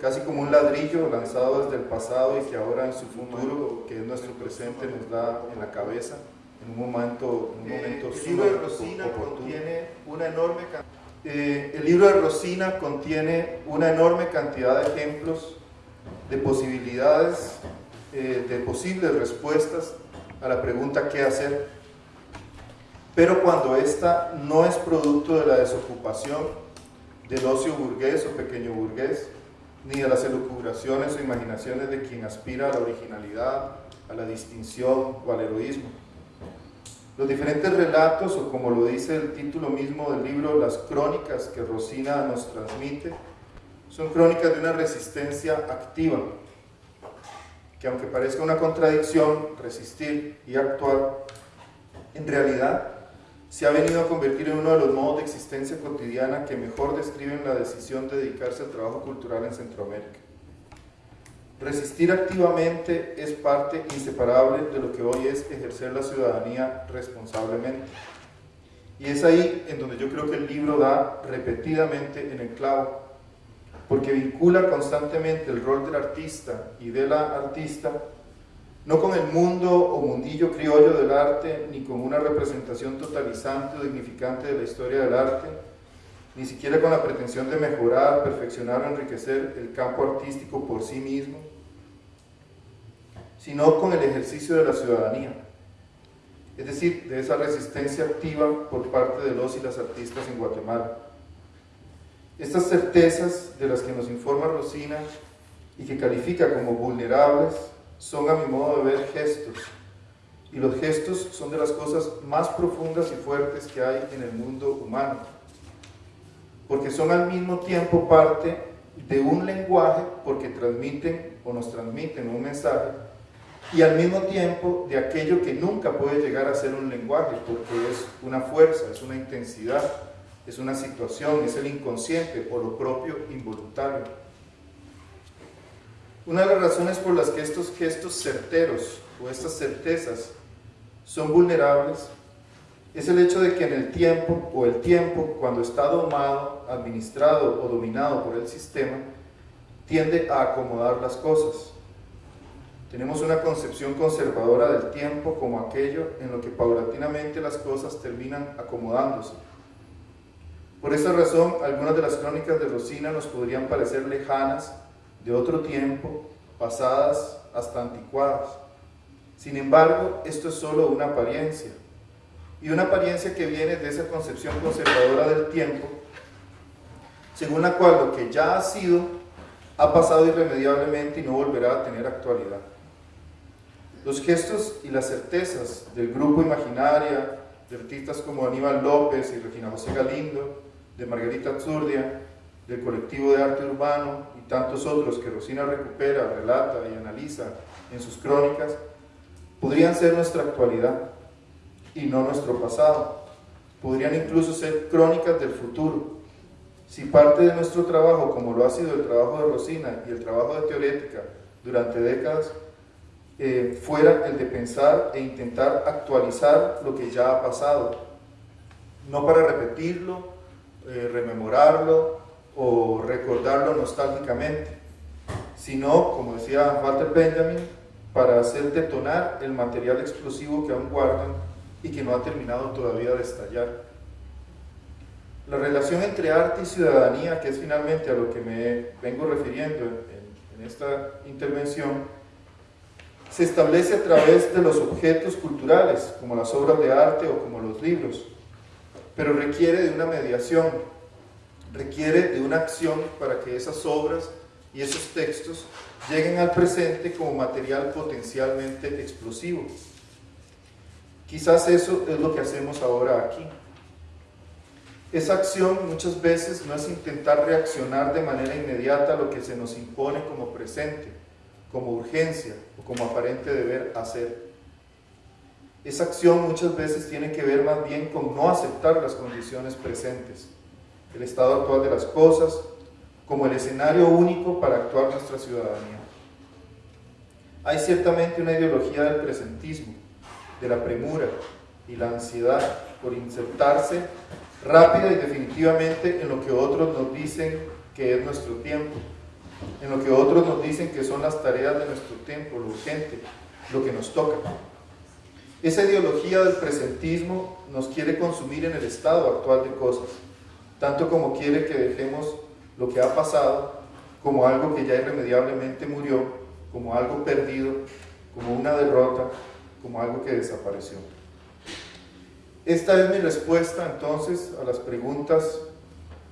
casi como un ladrillo lanzado desde el pasado y que ahora en su futuro, que es nuestro presente, nos da en la cabeza en un momento, un momento el libro de Rosina contiene una enorme eh, el libro de Rosina contiene una enorme cantidad de ejemplos de posibilidades, eh, de posibles respuestas a la pregunta ¿qué hacer? Pero cuando esta no es producto de la desocupación, del ocio burgués o pequeño burgués, ni de las elucubraciones o imaginaciones de quien aspira a la originalidad, a la distinción o al heroísmo. Los diferentes relatos, o como lo dice el título mismo del libro, las crónicas que Rosina nos transmite, son crónicas de una resistencia activa, que aunque parezca una contradicción, resistir y actuar, en realidad se ha venido a convertir en uno de los modos de existencia cotidiana que mejor describen la decisión de dedicarse al trabajo cultural en Centroamérica. Resistir activamente es parte inseparable de lo que hoy es ejercer la ciudadanía responsablemente. Y es ahí en donde yo creo que el libro da repetidamente en el clavo, porque vincula constantemente el rol del artista y de la artista no con el mundo o mundillo criollo del arte, ni con una representación totalizante o dignificante de la historia del arte, ni siquiera con la pretensión de mejorar, perfeccionar o enriquecer el campo artístico por sí mismo, sino con el ejercicio de la ciudadanía, es decir, de esa resistencia activa por parte de los y las artistas en Guatemala. Estas certezas de las que nos informa Rosina y que califica como vulnerables, son a mi modo de ver gestos. Y los gestos son de las cosas más profundas y fuertes que hay en el mundo humano. Porque son al mismo tiempo parte de un lenguaje porque transmiten o nos transmiten un mensaje y al mismo tiempo de aquello que nunca puede llegar a ser un lenguaje porque es una fuerza, es una intensidad, es una situación, es el inconsciente o lo propio involuntario. Una de las razones por las que estos gestos certeros o estas certezas son vulnerables es el hecho de que en el tiempo o el tiempo cuando está domado, administrado o dominado por el sistema, tiende a acomodar las cosas. Tenemos una concepción conservadora del tiempo como aquello en lo que paulatinamente las cosas terminan acomodándose. Por esa razón, algunas de las crónicas de Rosina nos podrían parecer lejanas de otro tiempo, pasadas hasta anticuadas. Sin embargo, esto es solo una apariencia, y una apariencia que viene de esa concepción conservadora del tiempo, según la cual lo que ya ha sido ha pasado irremediablemente y no volverá a tener actualidad. Los gestos y las certezas del grupo Imaginaria, de artistas como Aníbal López y Regina José Galindo, de Margarita Absurdia, del colectivo de arte urbano y tantos otros que Rosina recupera, relata y analiza en sus crónicas, podrían ser nuestra actualidad y no nuestro pasado. Podrían incluso ser crónicas del futuro. Si parte de nuestro trabajo, como lo ha sido el trabajo de Rosina y el trabajo de Teorética durante décadas, eh, fuera el de pensar e intentar actualizar lo que ya ha pasado, no para repetirlo, eh, rememorarlo o recordarlo nostálgicamente, sino, como decía Walter Benjamin, para hacer detonar el material explosivo que aún guardan y que no ha terminado todavía de estallar. La relación entre arte y ciudadanía, que es finalmente a lo que me vengo refiriendo en, esta intervención, se establece a través de los objetos culturales, como las obras de arte o como los libros, pero requiere de una mediación, requiere de una acción para que esas obras y esos textos lleguen al presente como material potencialmente explosivo. Quizás eso es lo que hacemos ahora aquí. Esa acción muchas veces no es intentar reaccionar de manera inmediata a lo que se nos impone como presente, como urgencia o como aparente deber hacer. Esa acción muchas veces tiene que ver más bien con no aceptar las condiciones presentes, el estado actual de las cosas, como el escenario único para actuar nuestra ciudadanía. Hay ciertamente una ideología del presentismo, de la premura y la ansiedad por insertarse rápida y definitivamente en lo que otros nos dicen que es nuestro tiempo, en lo que otros nos dicen que son las tareas de nuestro tiempo, lo urgente, lo que nos toca. Esa ideología del presentismo nos quiere consumir en el estado actual de cosas, tanto como quiere que dejemos lo que ha pasado como algo que ya irremediablemente murió como algo perdido, como una derrota, como algo que desapareció. Esta es mi respuesta entonces a las preguntas,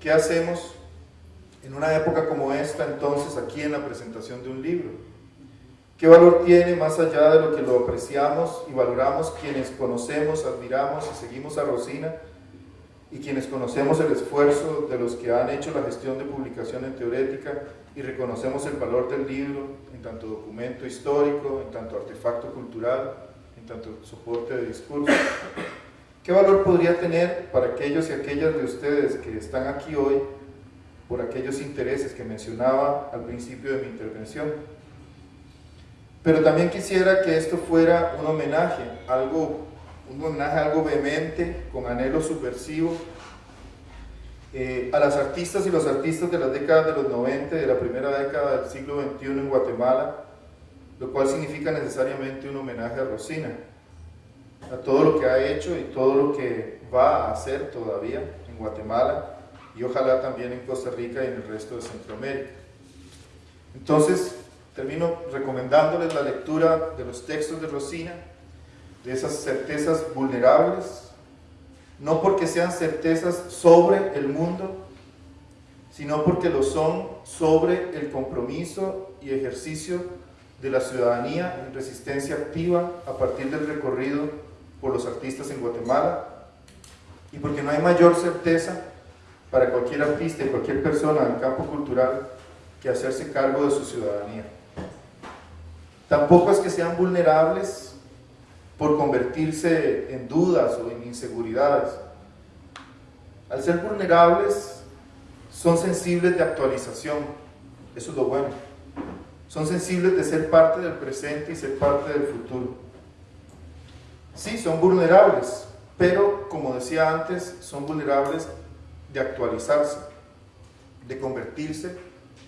¿qué hacemos en una época como esta entonces aquí en la presentación de un libro? ¿Qué valor tiene más allá de lo que lo apreciamos y valoramos quienes conocemos, admiramos y seguimos a Rosina y quienes conocemos el esfuerzo de los que han hecho la gestión de publicación en teorética y reconocemos el valor del libro en tanto documento histórico, en tanto artefacto cultural, en tanto soporte de discurso. ¿Qué valor podría tener para aquellos y aquellas de ustedes que están aquí hoy por aquellos intereses que mencionaba al principio de mi intervención? Pero también quisiera que esto fuera un homenaje, algo, un homenaje algo vehemente, con anhelo subversivo, eh, a las artistas y los artistas de las décadas de los 90, de la primera década del siglo XXI en Guatemala, lo cual significa necesariamente un homenaje a Rosina, a todo lo que ha hecho y todo lo que va a hacer todavía en Guatemala y ojalá también en Costa Rica y en el resto de Centroamérica. Entonces, termino recomendándoles la lectura de los textos de Rosina, de esas certezas vulnerables, no porque sean certezas sobre el mundo, sino porque lo son sobre el compromiso y ejercicio de la ciudadanía en resistencia activa a partir del recorrido por los artistas en Guatemala y porque no hay mayor certeza para cualquier artista y cualquier persona en el campo cultural que hacerse cargo de su ciudadanía. Tampoco es que sean vulnerables por convertirse en dudas o en inseguridades. Al ser vulnerables, son sensibles de actualización, eso es lo bueno. Son sensibles de ser parte del presente y ser parte del futuro. Sí, son vulnerables, pero como decía antes, son vulnerables de actualizarse, de convertirse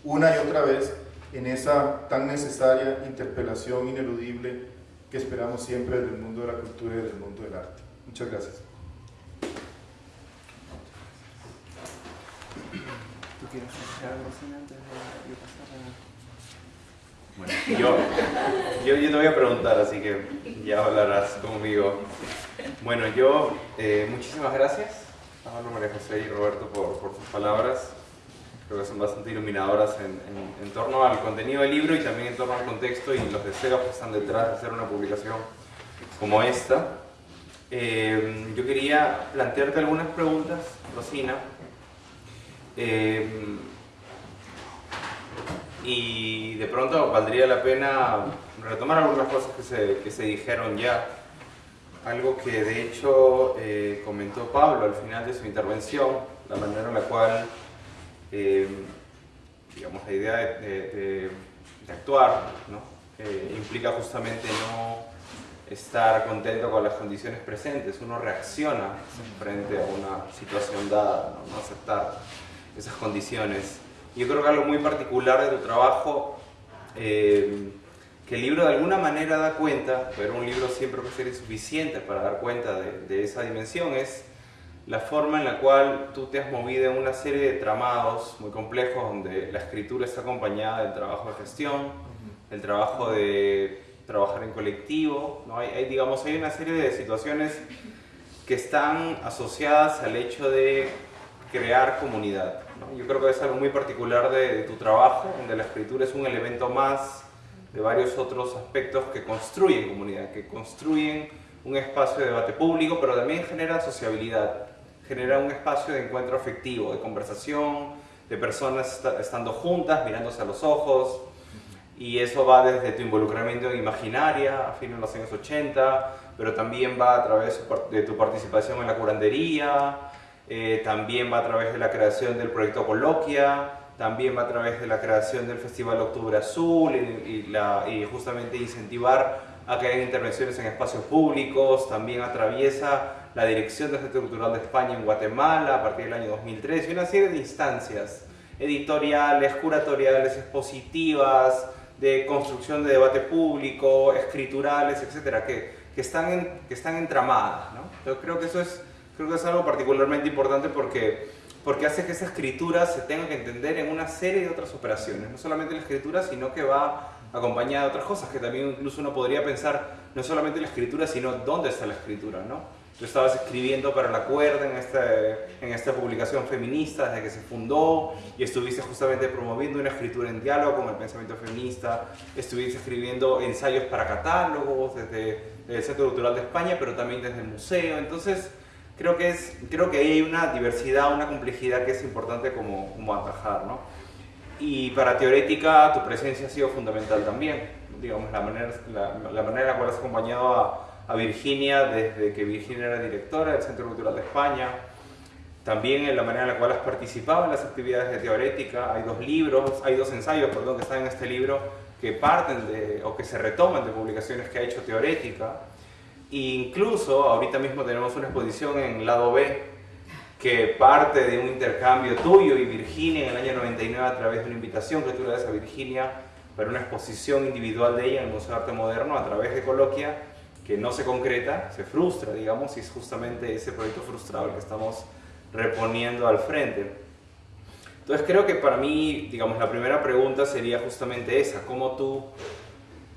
una y otra vez en esa tan necesaria interpelación ineludible que esperamos siempre del mundo de la cultura y del mundo del arte. Muchas gracias. ¿Tú quieres algo antes de yo Bueno, yo, yo, te voy a preguntar, así que ya hablarás conmigo. Bueno, yo, eh, muchísimas gracias a María José y Roberto por, por sus palabras creo que son bastante iluminadoras en, en, torno al contenido del libro y también en torno al contexto y los deseos que están detrás de hacer una publicación como esta. Eh, yo quería plantearte algunas preguntas, Rosina, eh, y de pronto valdría la pena retomar algunas cosas que se, que se dijeron ya. Algo que de hecho eh, comentó Pablo al final de su intervención, la manera en la cual eh, digamos, la idea de, actuar ¿no? implica justamente no estar contento con las condiciones presentes, uno reacciona frente a una situación dada, no, aceptar esas condiciones. Yo creo que algo muy particular de tu trabajo eh, que el libro de alguna manera da cuenta, pero un libro siempre puede ser insuficiente para dar cuenta de, de esa dimensión, es la forma en la cual tú te has movido en una serie de tramados muy complejos donde la escritura está acompañada del trabajo de gestión, el trabajo de trabajar en colectivo, ¿no? hay, hay, digamos, hay una serie de situaciones que están asociadas al hecho de crear comunidad. ¿no? Yo creo que es algo muy particular de, de, tu trabajo, donde la escritura es un elemento más de varios otros aspectos que construyen comunidad, que construyen un espacio de debate público, pero también genera sociabilidad, genera un espacio de encuentro afectivo, de conversación, de personas estando juntas, mirándose a los ojos, y eso va desde tu involucramiento en Imaginaria a fines de los años 80, pero también va a través de tu participación en la curandería, eh, también va a través de la creación del proyecto Coloquia, también va a través de la creación del Festival Octubre Azul y, justamente incentivar a que haya intervenciones en espacios públicos, también atraviesa la Dirección del Centro Cultural de España en Guatemala a partir del año 2003 y una serie de instancias editoriales, curatoriales, expositivas, de construcción de debate público, escriturales, etcétera, que, que, están, en, que están entramadas. ¿no? Yo creo que eso es, creo que es algo particularmente importante porque, porque hace que esa escritura se tenga que entender en una serie de otras operaciones, no solamente la escritura, sino que va acompañada de otras cosas, que también incluso uno podría pensar no solamente la escritura, sino dónde está la escritura. ¿no? Tú estabas escribiendo para la cuerda en, este, en esta publicación feminista desde que se fundó y estuviste justamente promoviendo una escritura en diálogo con el pensamiento feminista, estuviste escribiendo ensayos para catálogos desde, desde el Centro Cultural de España, pero también desde el museo. Entonces, creo que, es, creo que hay una diversidad, una complejidad que es importante como, como atajar. ¿no? Y para Teorética tu presencia ha sido fundamental también, digamos, la manera, la, la manera en la cual has acompañado a a Virginia desde que Virginia era directora del Centro Cultural de España, también en la manera en la cual has participado en las actividades de teorética. Hay dos libros, hay dos ensayos, perdón, que están en este libro que parten de, o que se retoman de publicaciones que ha hecho teorética. E incluso ahorita mismo tenemos una exposición en lado B que parte de un intercambio tuyo y Virginia en el año 99 a través de una invitación que tú le das a Virginia para una exposición individual de ella en el Museo de Arte Moderno a través de Coloquia que no se concreta, se frustra, digamos, y es justamente ese proyecto frustrado el que estamos reponiendo al frente. Entonces creo que para mí, digamos, la primera pregunta sería justamente esa, cómo tú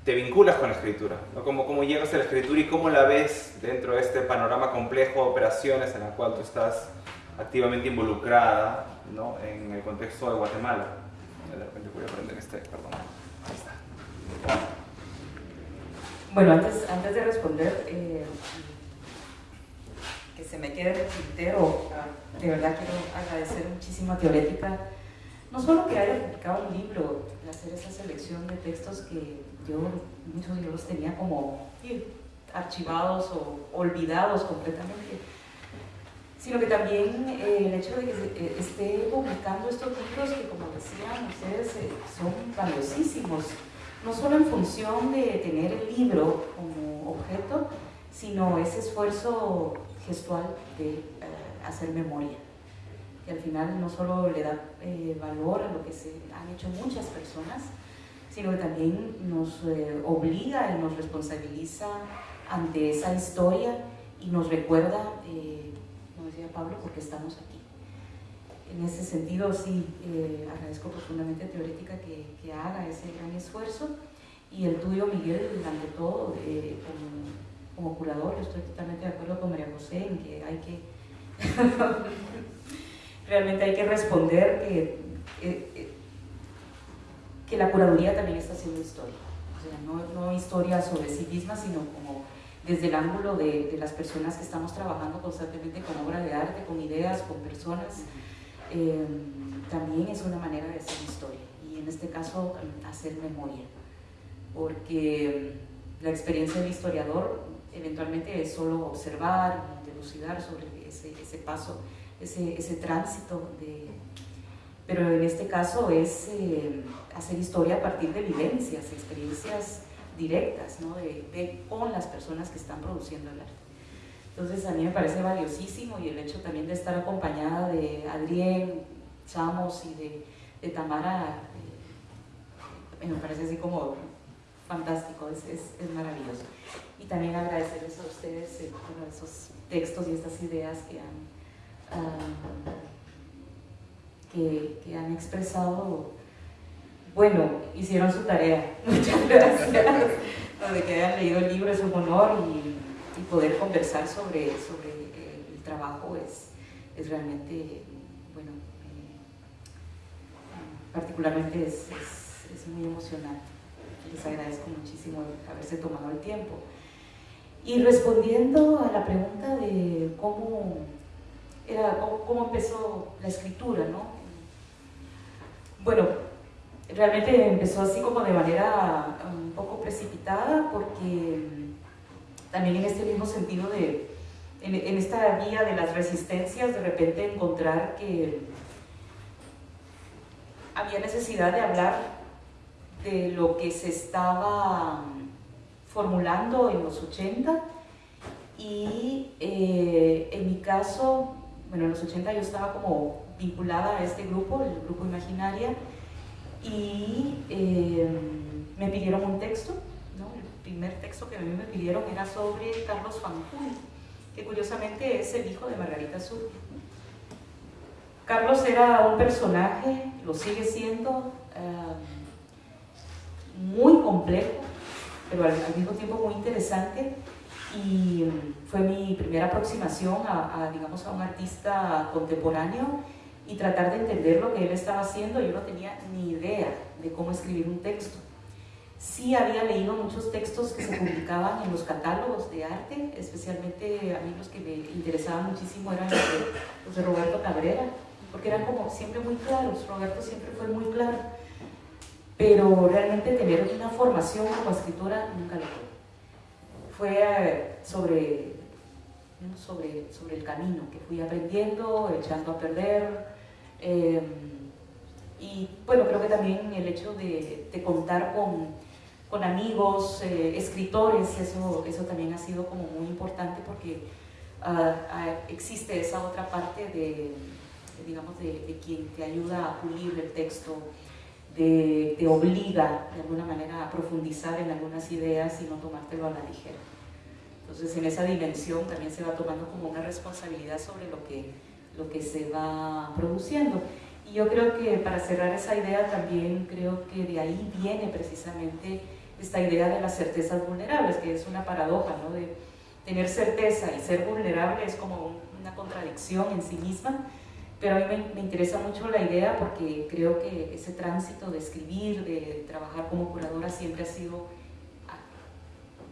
te vinculas con la escritura, ¿no? cómo, cómo llegas a la escritura y cómo la ves dentro de este panorama complejo de operaciones en el cual tú estás activamente involucrada ¿no? en el contexto de Guatemala. De repente voy a aprender este, perdón. Ahí está. Bueno, antes, antes de responder, eh, que se me quede el tintero, de verdad quiero agradecer muchísimo a Teorética, no solo que haya publicado un libro, hacer esa selección de textos que yo, muchos yo los tenía como archivados o olvidados completamente, sino que también eh, el hecho de que eh, esté publicando estos libros que, como decían ustedes, eh, son valiosísimos no solo en función de tener el libro como objeto, sino ese esfuerzo gestual de eh, hacer memoria. Y al final no solo le da eh, valor a lo que se han hecho muchas personas, sino que también nos eh, obliga y nos responsabiliza ante esa historia y nos recuerda, como decía Pablo, porque estamos aquí. En ese sentido, sí, eh, agradezco profundamente Teorética que, que, haga ese gran esfuerzo. Y el tuyo, Miguel, ante todo, eh, como, como, curador, estoy totalmente de acuerdo con María José en que hay que, [LAUGHS] realmente hay que responder que, eh, que la curaduría también está haciendo historia. O sea, no, no historia sobre sí misma, sino como desde el ángulo de, de, las personas que estamos trabajando constantemente con obra de arte, con ideas, con personas, eh, también es una manera de hacer historia y en este caso hacer memoria, porque la experiencia del historiador eventualmente es solo observar, delucidar sobre ese, ese paso, ese, ese, tránsito, de, pero en este caso es eh, hacer historia a partir de vivencias, experiencias directas ¿no? de, con las personas que están produciendo el arte. Entonces a mí me parece valiosísimo y el hecho también de estar acompañada de Adrián Chamos y de, Tamara, eh, me parece así como fantástico, es, es, maravilloso. Y también agradecerles a ustedes eh, esos textos y estas ideas que han, uh, que, que, han expresado. Bueno, hicieron su tarea. [LAUGHS] Muchas gracias. de que hayan leído el libro es un honor y, y poder conversar sobre, sobre el trabajo es, es realmente, bueno, eh, particularmente es, es, es muy emocionante les agradezco muchísimo haberse tomado el tiempo. Y respondiendo a la pregunta de cómo, era, cómo, empezó la escritura, ¿no? Bueno, realmente empezó así como de manera un poco precipitada porque también en este mismo sentido de, en, esta vía de las resistencias, de repente encontrar que había necesidad de hablar de lo que se estaba formulando en los 80 y eh, en mi caso, bueno, en los 80 yo estaba como vinculada a este grupo, el grupo Imaginaria, y eh, me pidieron un texto, primer texto que a mí me pidieron era sobre Carlos Fanjul, que curiosamente es el hijo de Margarita Sur. Carlos era un personaje, lo sigue siendo, eh, muy complejo, pero al, mismo tiempo muy interesante y fue mi primera aproximación a, digamos, a un artista contemporáneo y tratar de entender lo que él estaba haciendo. Yo no tenía ni idea de cómo escribir un texto. Sí había leído muchos textos que se [COUGHS] publicaban en los catálogos de arte, especialmente a mí los que me interesaban muchísimo eran los de, los de Roberto Cabrera, porque eran como siempre muy claros, Roberto siempre fue muy claro pero realmente tener una formación como escritora nunca lo fue. Fue eh, sobre, sobre, sobre el camino que fui aprendiendo, echando a perder. Em, y bueno, creo que también el hecho de, de contar con, con amigos, eh, escritores, eso, eso también ha sido como muy importante porque uh, existe esa otra parte de, digamos, de, de quien te ayuda a pulir el texto, te, obliga de alguna manera a profundizar en algunas ideas y no tomártelo a la ligera. Entonces en esa dimensión también se va tomando como una responsabilidad sobre lo que, lo que se va produciendo. Y yo creo que para cerrar esa idea también creo que de ahí viene precisamente esta idea de las certezas vulnerables, que es una paradoja, ¿no? De tener certeza y ser vulnerable es como una contradicción en sí misma, pero a mí me, interesa mucho la idea porque creo que ese tránsito de escribir, de trabajar como curadora siempre ha sido ah,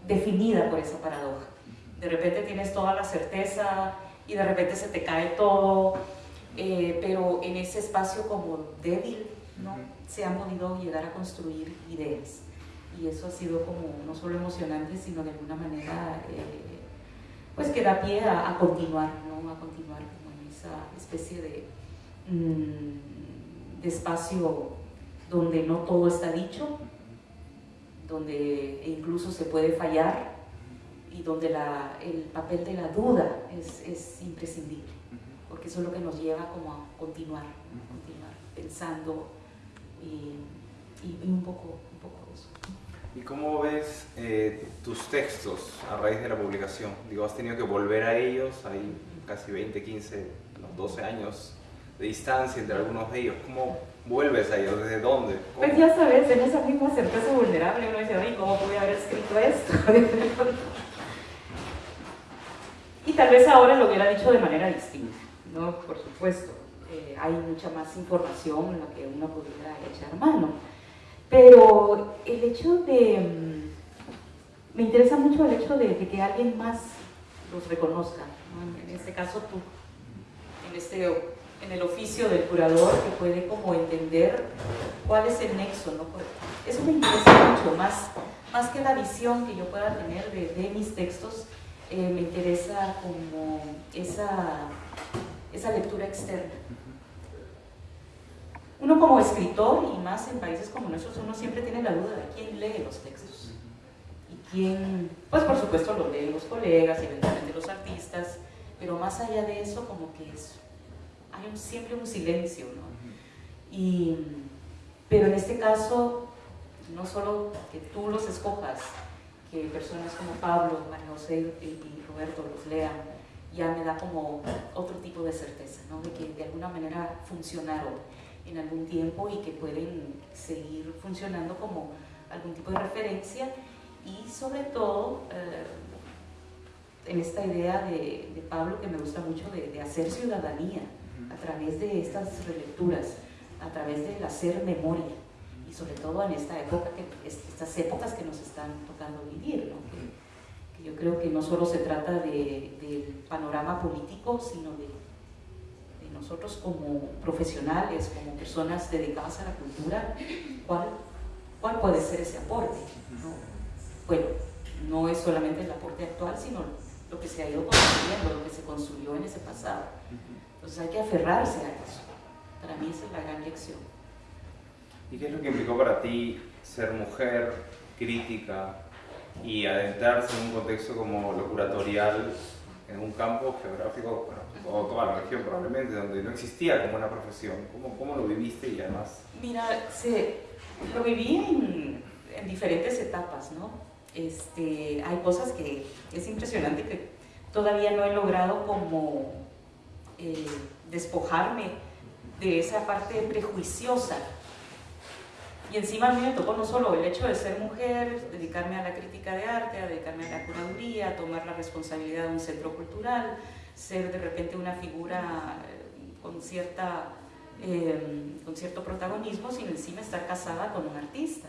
definida por esa paradoja. De repente tienes toda la certeza y de repente se te cae todo, eh, pero en ese espacio como débil ¿no? se han podido llegar a construir ideas. Y eso ha sido como no solo emocionante, sino de alguna manera eh, pues que da pie a, a continuar, ¿no? a continuar especie de, mm, de espacio donde no todo está dicho, donde incluso se puede fallar y donde la, el papel de la duda es, es, imprescindible, porque eso es lo que nos lleva como a continuar, continuar pensando y, y, un, poco, un poco eso. ¿Y cómo ves eh, tus textos a raíz de la publicación? Digo, ¿has tenido que volver a ellos? Hay casi 20, 15 12 años de distancia entre algunos de ellos. ¿Cómo vuelves a ellos? ¿Desde dónde? Pues ya sabes, en esa misma certeza vulnerable uno dice, ay, ¿cómo pude haber escrito esto? [LAUGHS] y tal vez ahora lo hubiera dicho de manera distinta, ¿no? Por supuesto, eh, hay mucha más información en la que uno pudiera echar mano. Pero el hecho de... Mm, me interesa mucho el hecho de, que alguien más los reconozca, en este caso tú en, este, en el oficio del curador que puede como entender cuál es el nexo. ¿no? Eso me interesa mucho, más, más que la visión que yo pueda tener de, de mis textos, eh, me interesa como esa, esa lectura externa. Uno como escritor, y más en países como nuestros, uno siempre tiene la duda de quién lee los textos. Y quién, pues por supuesto lo leen los colegas, eventualmente los artistas, pero más allá de eso como que es hay siempre un silencio, ¿no? Y, pero en este caso no solo que tú los escojas, que personas como Pablo, María José y Roberto los lean, ya me da como otro tipo de certeza, ¿no? de que de alguna manera funcionaron en algún tiempo y que pueden seguir funcionando como algún tipo de referencia. Y sobre todo eh, en esta idea de, de, Pablo que me gusta mucho de, de, hacer ciudadanía a través de estas relecturas, a través del hacer memoria. Y sobre todo en esta época que, estas épocas que nos están tocando vivir, ¿no? que, que, yo creo que no solo se trata de, del panorama político, sino de, nosotros como profesionales, como personas dedicadas a la cultura, ¿cuál, cuál puede ser ese aporte? ¿no? Bueno, no es solamente el aporte actual, sino lo que se ha ido construyendo, lo que se construyó en ese pasado. Entonces hay que aferrarse a eso. Para mí esa es la gran lección. ¿Y qué es lo que implicó para ti ser mujer, crítica y adentrarse en un contexto como lo curatorial en un campo geográfico, bueno, o toda la región probablemente, donde no existía como una profesión? ¿Cómo, cómo lo viviste y además? Mira, se, lo viví en, en diferentes etapas, ¿no? Este, hay cosas que es impresionante que todavía no he logrado como eh, despojarme de esa parte prejuiciosa. Y encima a mí me tocó no solo el hecho de ser mujer, dedicarme a la crítica de arte, a dedicarme a la curaduría, a tomar la responsabilidad de un centro cultural, ser de repente una figura con, cierta, eh, con cierto protagonismo, sino encima estar casada con un artista.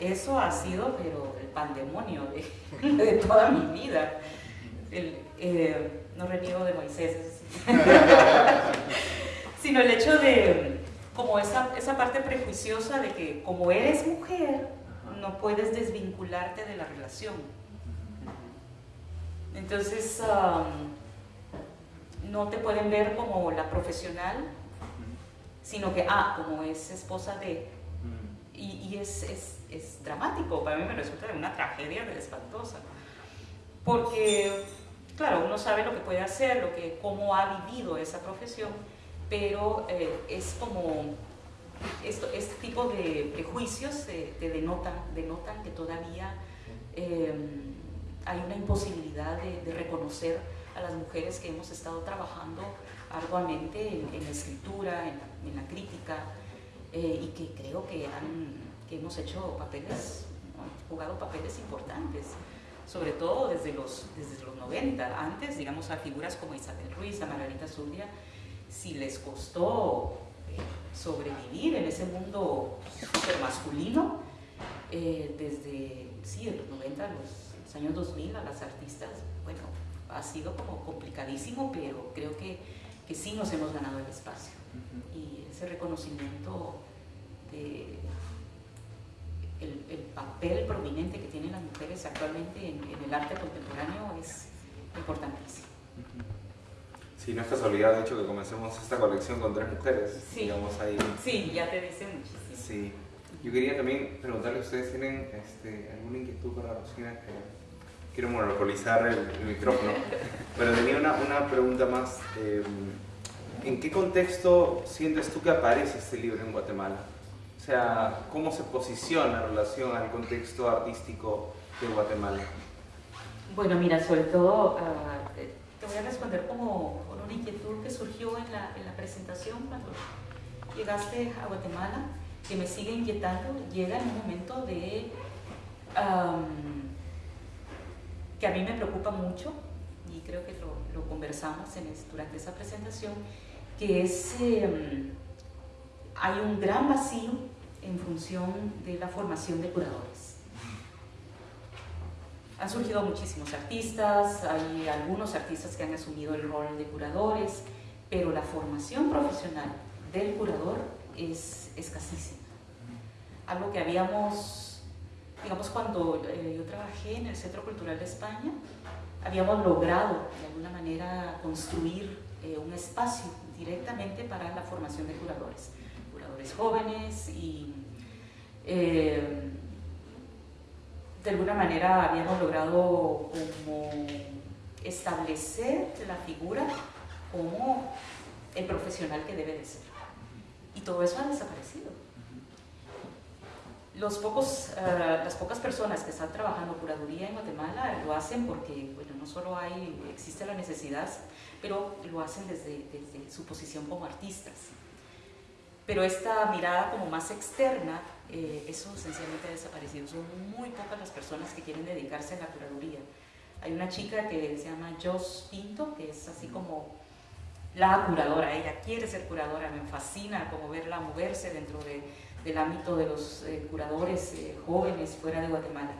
Eso ha sido, pero el pandemonio de, [LAUGHS] de toda mi vida. El, eh, no reniego de Moisés, [LAUGHS] sino el hecho de, como esa, esa parte prejuiciosa de que como eres mujer, no puedes desvincularte de la relación. Entonces, um, no te pueden ver como la profesional, sino que, ah, como es esposa de... Y, y es, es, es, dramático, para mí me resulta de una tragedia espantosa. Porque, claro, uno sabe lo que puede hacer, lo que, cómo ha vivido esa profesión, pero eh, es como esto, este tipo de prejuicios te, te denotan, denotan que todavía eh, hay una imposibilidad de, de, reconocer a las mujeres que hemos estado trabajando arduamente en, en la escritura, en la, crítica, eh, y que creo que, han, que hemos hecho papeles, jugado papeles importantes, sobre todo desde los, desde los 90. Antes, digamos, a figuras como Isabel Ruiz, a Margarita Zubia, si les costó eh, sobrevivir en ese mundo super masculino, eh, desde sí, de los 90 a los, años 2000 a las artistas, bueno, ha sido como complicadísimo, pero creo que, que sí nos hemos ganado el espacio. Uh -huh. Y ese reconocimiento de el, el, papel prominente que tienen las mujeres actualmente en, en el arte contemporáneo es importantísimo. Uh -huh. Sí, no es casualidad, de hecho, que comencemos esta colección con tres mujeres. Sí, digamos, ahí. sí ya te dice muchísimo. Sí. Yo quería también preguntarle, ¿ustedes tienen este, alguna inquietud para Rosina? Quiero monopolizar el, el micrófono, pero tenía una, una pregunta más. Eh, ¿En qué contexto sientes tú que aparece este libro en Guatemala? O sea, ¿cómo se posiciona en relación al contexto artístico de Guatemala? Bueno, mira, sobre todo, uh, te voy a responder como con una inquietud que surgió en la, en la presentación cuando llegaste a Guatemala, que me sigue inquietando, llega en un momento de... Um, que a mí me preocupa mucho, y creo que lo, lo conversamos durante esa presentación, que es, eh, hay un gran vacío en función de la formación de curadores. Han surgido muchísimos artistas, hay algunos artistas que han asumido el rol de curadores, pero la formación profesional del curador es escasísima. Algo que habíamos, digamos, cuando eh, yo trabajé en el Centro Cultural de España, habíamos logrado de alguna manera construir eh, un espacio directamente para la formación de curadores, curadores jóvenes y eh, de alguna manera habíamos logrado como establecer la figura como el profesional que debe de ser. Y todo eso ha desaparecido. Los pocos, eh, las pocas personas que están trabajando curaduría en Guatemala lo hacen porque, bueno, no solo hay, existe la necesidad, pero lo hacen desde, desde su posición como artistas. Pero esta mirada como más externa, eh, eso sencillamente ha desaparecido. Son muy pocas las personas que quieren dedicarse a la curaduría. Hay una chica que se llama Jos Pinto, que es así como la curadora, ella quiere ser curadora, me fascina como verla moverse dentro de, del ámbito de los eh, curadores eh, jóvenes fuera de Guatemala.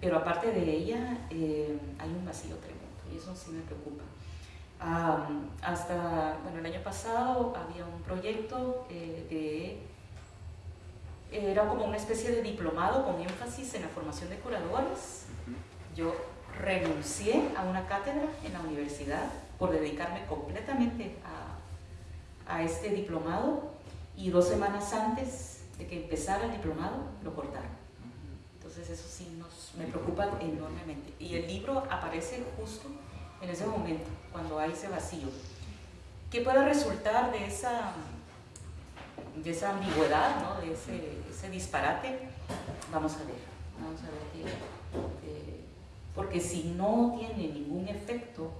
Pero aparte de ella, hay un vacío tremendo y eso sí me preocupa hasta, bueno, el año pasado había un proyecto eh, de, era como una especie de diplomado con énfasis en la formación de curadores. Yo renuncié a una cátedra en la universidad por dedicarme completamente a, a este diplomado y dos semanas antes de que empezara el diplomado lo cortaron. Entonces eso sí me preocupa enormemente. Y el libro aparece justo en ese momento, cuando hay ese vacío. ¿Qué puede resultar de esa, de esa ambigüedad, ¿no? de ese, ese, disparate? Vamos a ver, vamos a ver qué, porque si no tiene ningún efecto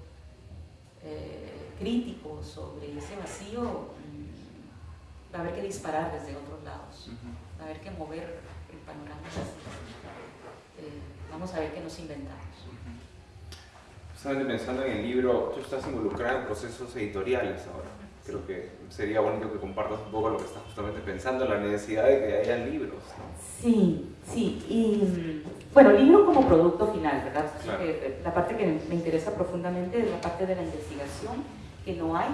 eh, crítico sobre ese vacío, mm, va a haber que disparar desde otros lados, va a haber que mover el panorama. Eh, vamos a ver qué nos inventamos pensando en el libro, tú estás involucrada en procesos editoriales ahora. Creo que sería bonito que compartas un poco lo que estás justamente pensando, la necesidad de que haya libros. Sí, sí. Y mm, bueno, libro como producto final, ¿verdad? Eh, la parte que me interesa profundamente es la parte de la investigación, que no hay,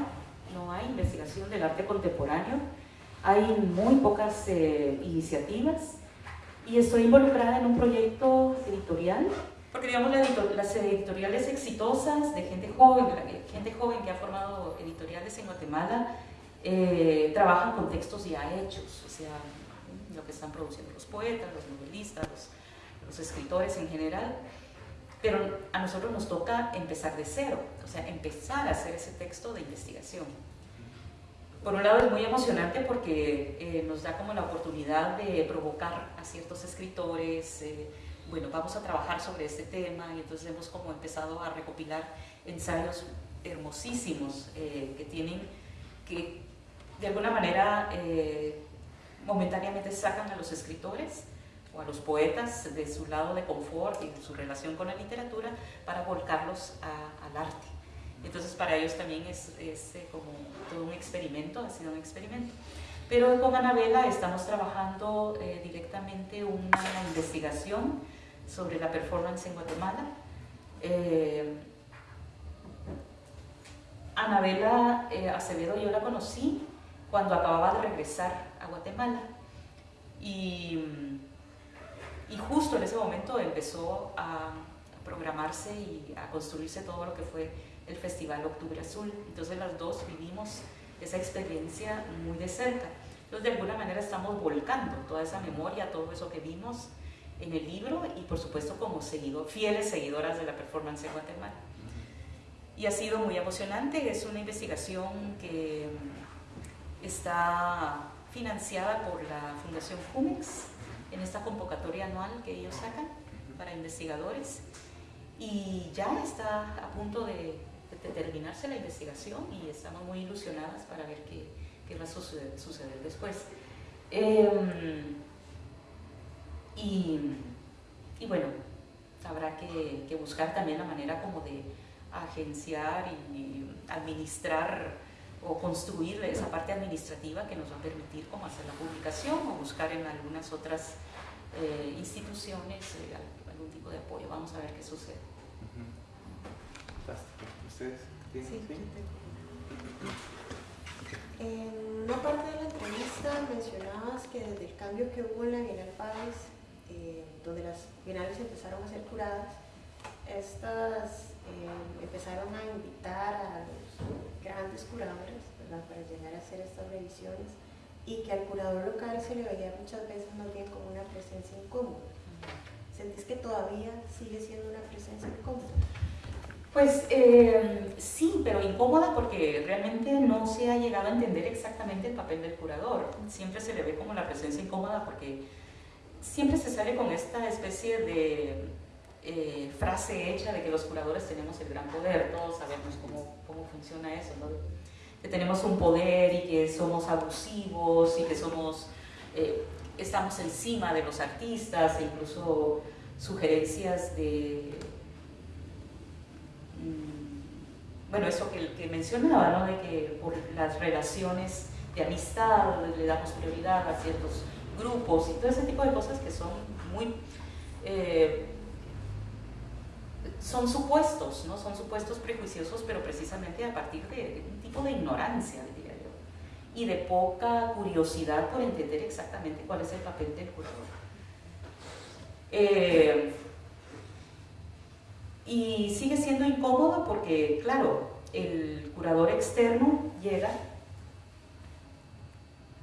no hay investigación del arte contemporáneo. Hay muy pocas eh, iniciativas y estoy involucrada en un proyecto editorial porque digamos las editoriales exitosas de gente joven, gente joven que ha formado editoriales en Guatemala, eh, trabajan con textos ya hechos, o sea, lo que están produciendo los poetas, los novelistas, los, escritores en general, pero a nosotros nos toca empezar de cero, o sea, empezar a hacer ese texto de investigación. Por un lado es muy emocionante porque eh, nos da como la oportunidad de provocar a ciertos escritores, eh, bueno, vamos a trabajar sobre este tema y entonces hemos como empezado a recopilar ensayos hermosísimos eh, que tienen, que de alguna manera eh, momentáneamente sacan a los escritores o a los poetas de su lado de confort y de su relación con la literatura para volcarlos al arte. Entonces para ellos también es, eh, como todo un experimento, ha sido un experimento. Pero con Anabela estamos trabajando directamente una investigación sobre la performance en Guatemala. Eh, Anabela eh, Acevedo yo la conocí cuando acababa de regresar a Guatemala y, y justo en ese momento empezó a programarse y a construirse todo lo que fue el Festival Octubre Azul. Entonces las dos vivimos esa experiencia muy de cerca. Entonces de alguna manera estamos volcando toda esa memoria, todo eso que vimos en el libro y por supuesto como seguido, fieles seguidoras de la performance en Guatemala. Y ha sido muy emocionante, es una investigación que está financiada por la Fundación Jumex en esta convocatoria anual que ellos sacan para investigadores y ya está a punto de, terminarse la investigación y estamos muy ilusionadas para ver qué, qué va a suceder, después. Em, y, bueno, habrá que, buscar también la manera como de agenciar y administrar o construir esa parte administrativa que nos va a permitir como hacer la publicación o buscar en algunas otras eh, instituciones eh, algún tipo de apoyo. Vamos a ver qué sucede. ¿Ustedes? Sí, En una parte de la entrevista mencionabas que desde el cambio que hubo en la Bienal Páez eh, donde las bienales empezaron a ser curadas, estas eh, empezaron a invitar a los grandes curadores para llegar a hacer estas revisiones y que al curador local se le veía muchas veces más bien como una presencia incómoda. ¿Sentís que todavía sigue siendo una presencia incómoda? Pues eh, sí, pero incómoda porque realmente no se ha llegado a entender exactamente el papel del curador. Siempre se le ve como la presencia incómoda porque siempre se sale con esta especie de eh, frase hecha de que los curadores tenemos el gran poder, todos sabemos cómo, cómo funciona eso, ¿no? que tenemos un poder y que somos abusivos y que somos, eh, estamos encima de los artistas e incluso sugerencias de, bueno, eso que, mencionaba, ¿no? de que por las relaciones de amistad le damos prioridad a ciertos grupos y todo ese tipo de cosas que son muy... Eh, son supuestos, ¿no? Son supuestos prejuiciosos, pero precisamente a partir de, un tipo de ignorancia, diría yo, y de poca curiosidad por entender exactamente cuál es el papel del curador. Eh, y sigue siendo incómodo porque, claro, el curador externo llega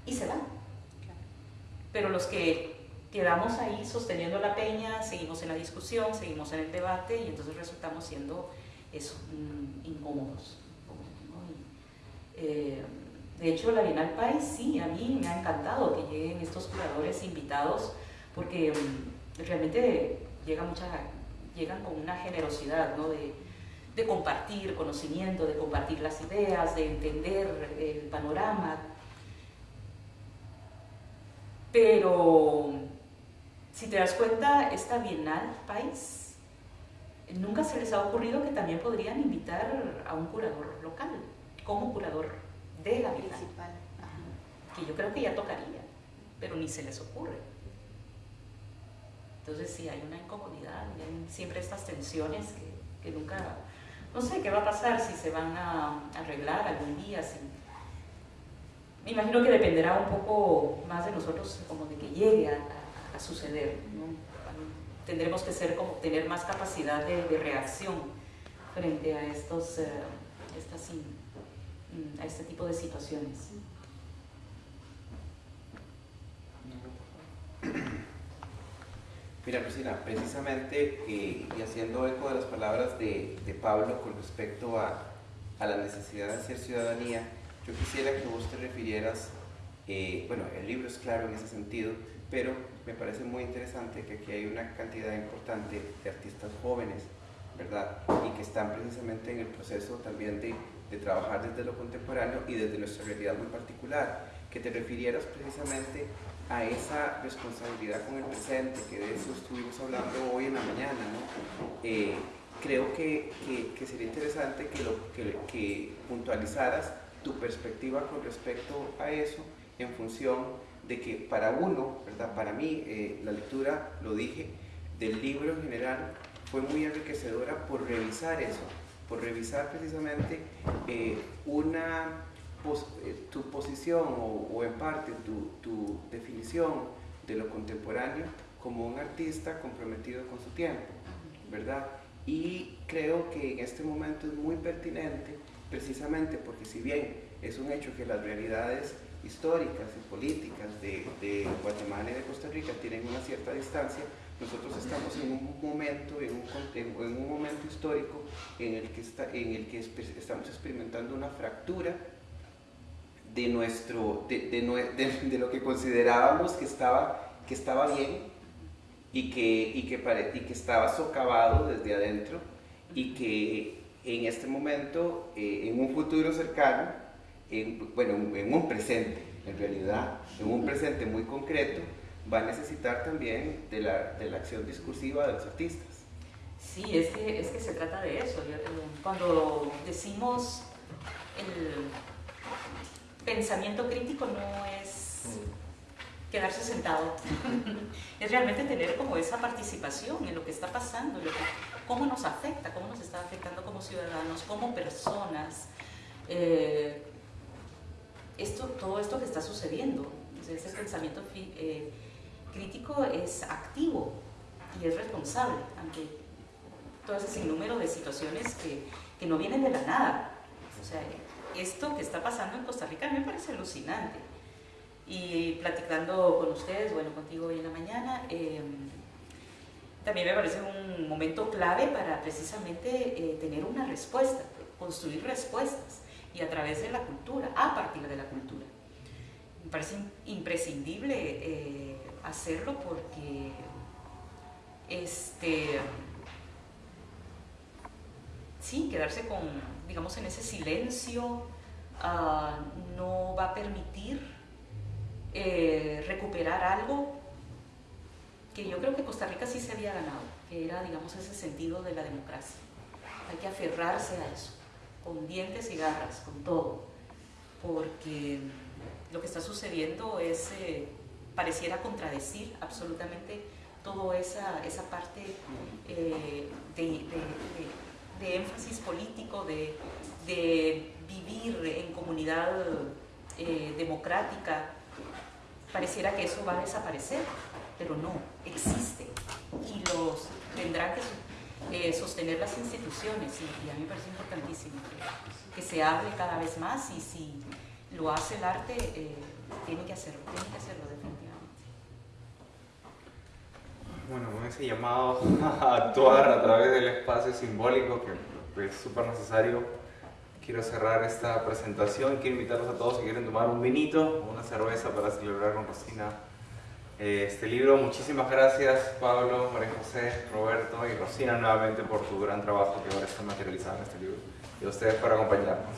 y se va. Pero los que quedamos ahí sosteniendo la peña, seguimos en la discusión, seguimos en el debate y entonces resultamos siendo eso, mm, incómodos. Eh, de hecho, la Bienal País sí, a mí me ha encantado que lleguen estos curadores invitados porque mm, realmente llega mucha, llegan con una generosidad ¿no? de, de compartir conocimiento, de compartir las ideas, de entender el panorama, pero si te das cuenta, esta Bienal País, nunca se les ha ocurrido que también podrían invitar a un curador local, como curador de la Bienal. Principal. Que yo creo que ya tocaría, pero ni se les ocurre. Entonces sí, hay una incomodidad, hay siempre estas tensiones que, nunca, no sé qué va a pasar, si se van a arreglar algún día, si me imagino que dependerá un poco más de nosotros como de que llegue a, suceder. Tendremos que ser como tener más capacidad de, reacción frente a estos, eh, a este tipo de situaciones. Mira, Lucina, precisamente, eh, y haciendo eco de las palabras de, de Pablo con respecto a, a, la necesidad de hacer ciudadanía, yo quisiera que vos te refirieras, eh, bueno, el libro es claro en ese sentido, pero me parece muy interesante que aquí hay una cantidad importante de artistas jóvenes, ¿verdad? Y que están precisamente en el proceso también de, de trabajar desde lo contemporáneo y desde nuestra realidad muy particular. Que te refirieras precisamente a esa responsabilidad con el presente, que de eso estuvimos hablando hoy en la mañana, ¿no? Eh, creo que, que, sería interesante que, lo, que puntualizaras tu perspectiva con respecto a eso en función de que para uno, ¿verdad? para mí, eh, la lectura, lo dije, del libro en general fue muy enriquecedora por revisar eso, por revisar precisamente eh, una, eh, tu posición o, o en parte tu, tu, definición de lo contemporáneo como un artista comprometido con su tiempo, ¿verdad? Y creo que en este momento es muy pertinente precisamente porque si bien es un hecho que las realidades históricas y políticas de, Guatemala y de Costa Rica tienen una cierta distancia, nosotros estamos en un momento, en un, en un momento histórico en el, que está, en el que estamos experimentando una fractura de, nuestro, de, de, lo que considerábamos que estaba, que estaba bien y que, y, que y que estaba socavado desde adentro y que en este momento, eh, en un futuro cercano, en, bueno, en un presente, en realidad, en un presente muy concreto, va a necesitar también de la, de la acción discursiva de los artistas. Sí, es que, es que se trata de eso. Cuando decimos el pensamiento crítico no es quedarse sentado, [LAUGHS] es realmente tener como esa participación en lo que está pasando, lo que, cómo nos afecta, cómo nos está afectando como ciudadanos, como personas, eh, esto, todo esto que está sucediendo. ese pensamiento eh, crítico es activo y es responsable ante todo ese sinnúmero de situaciones que, que no vienen de la nada. O sea, esto que está pasando en Costa Rica me parece alucinante. Y platicando con ustedes, bueno, contigo hoy en la mañana, em, también me parece un momento clave para precisamente eh, tener una respuesta, construir respuestas y a través de la cultura, a partir de la cultura. me parece imprescindible eh, hacerlo porque este, sí, quedarse con, digamos, en ese silencio ah, no va a permitir eh, recuperar algo que yo creo que Costa Rica sí se había ganado, que era, digamos, ese sentido de la democracia. Hay que aferrarse a eso, con dientes y garras, con todo, porque lo que está sucediendo es, eh, pareciera contradecir absolutamente toda esa, esa parte eh, de, énfasis político, de, vivir en comunidad eh, democrática, pareciera que eso va a desaparecer, pero no, existe y los tendrán que eh, sostener las instituciones y, a mí me parece importantísimo que, se hable cada vez más y si lo hace el arte, tiene que hacerlo, tiene que hacerlo bueno, con ese llamado a actuar a través del espacio simbólico que es súper necesario, quiero cerrar esta presentación. Quiero invitarlos a todos si quieren tomar un vinito o una cerveza para celebrar con Rosina eh, este libro. Muchísimas gracias Pablo, María José, Roberto y Rosina nuevamente por tu gran trabajo que ahora está materializado en este libro y a ustedes por acompañarnos.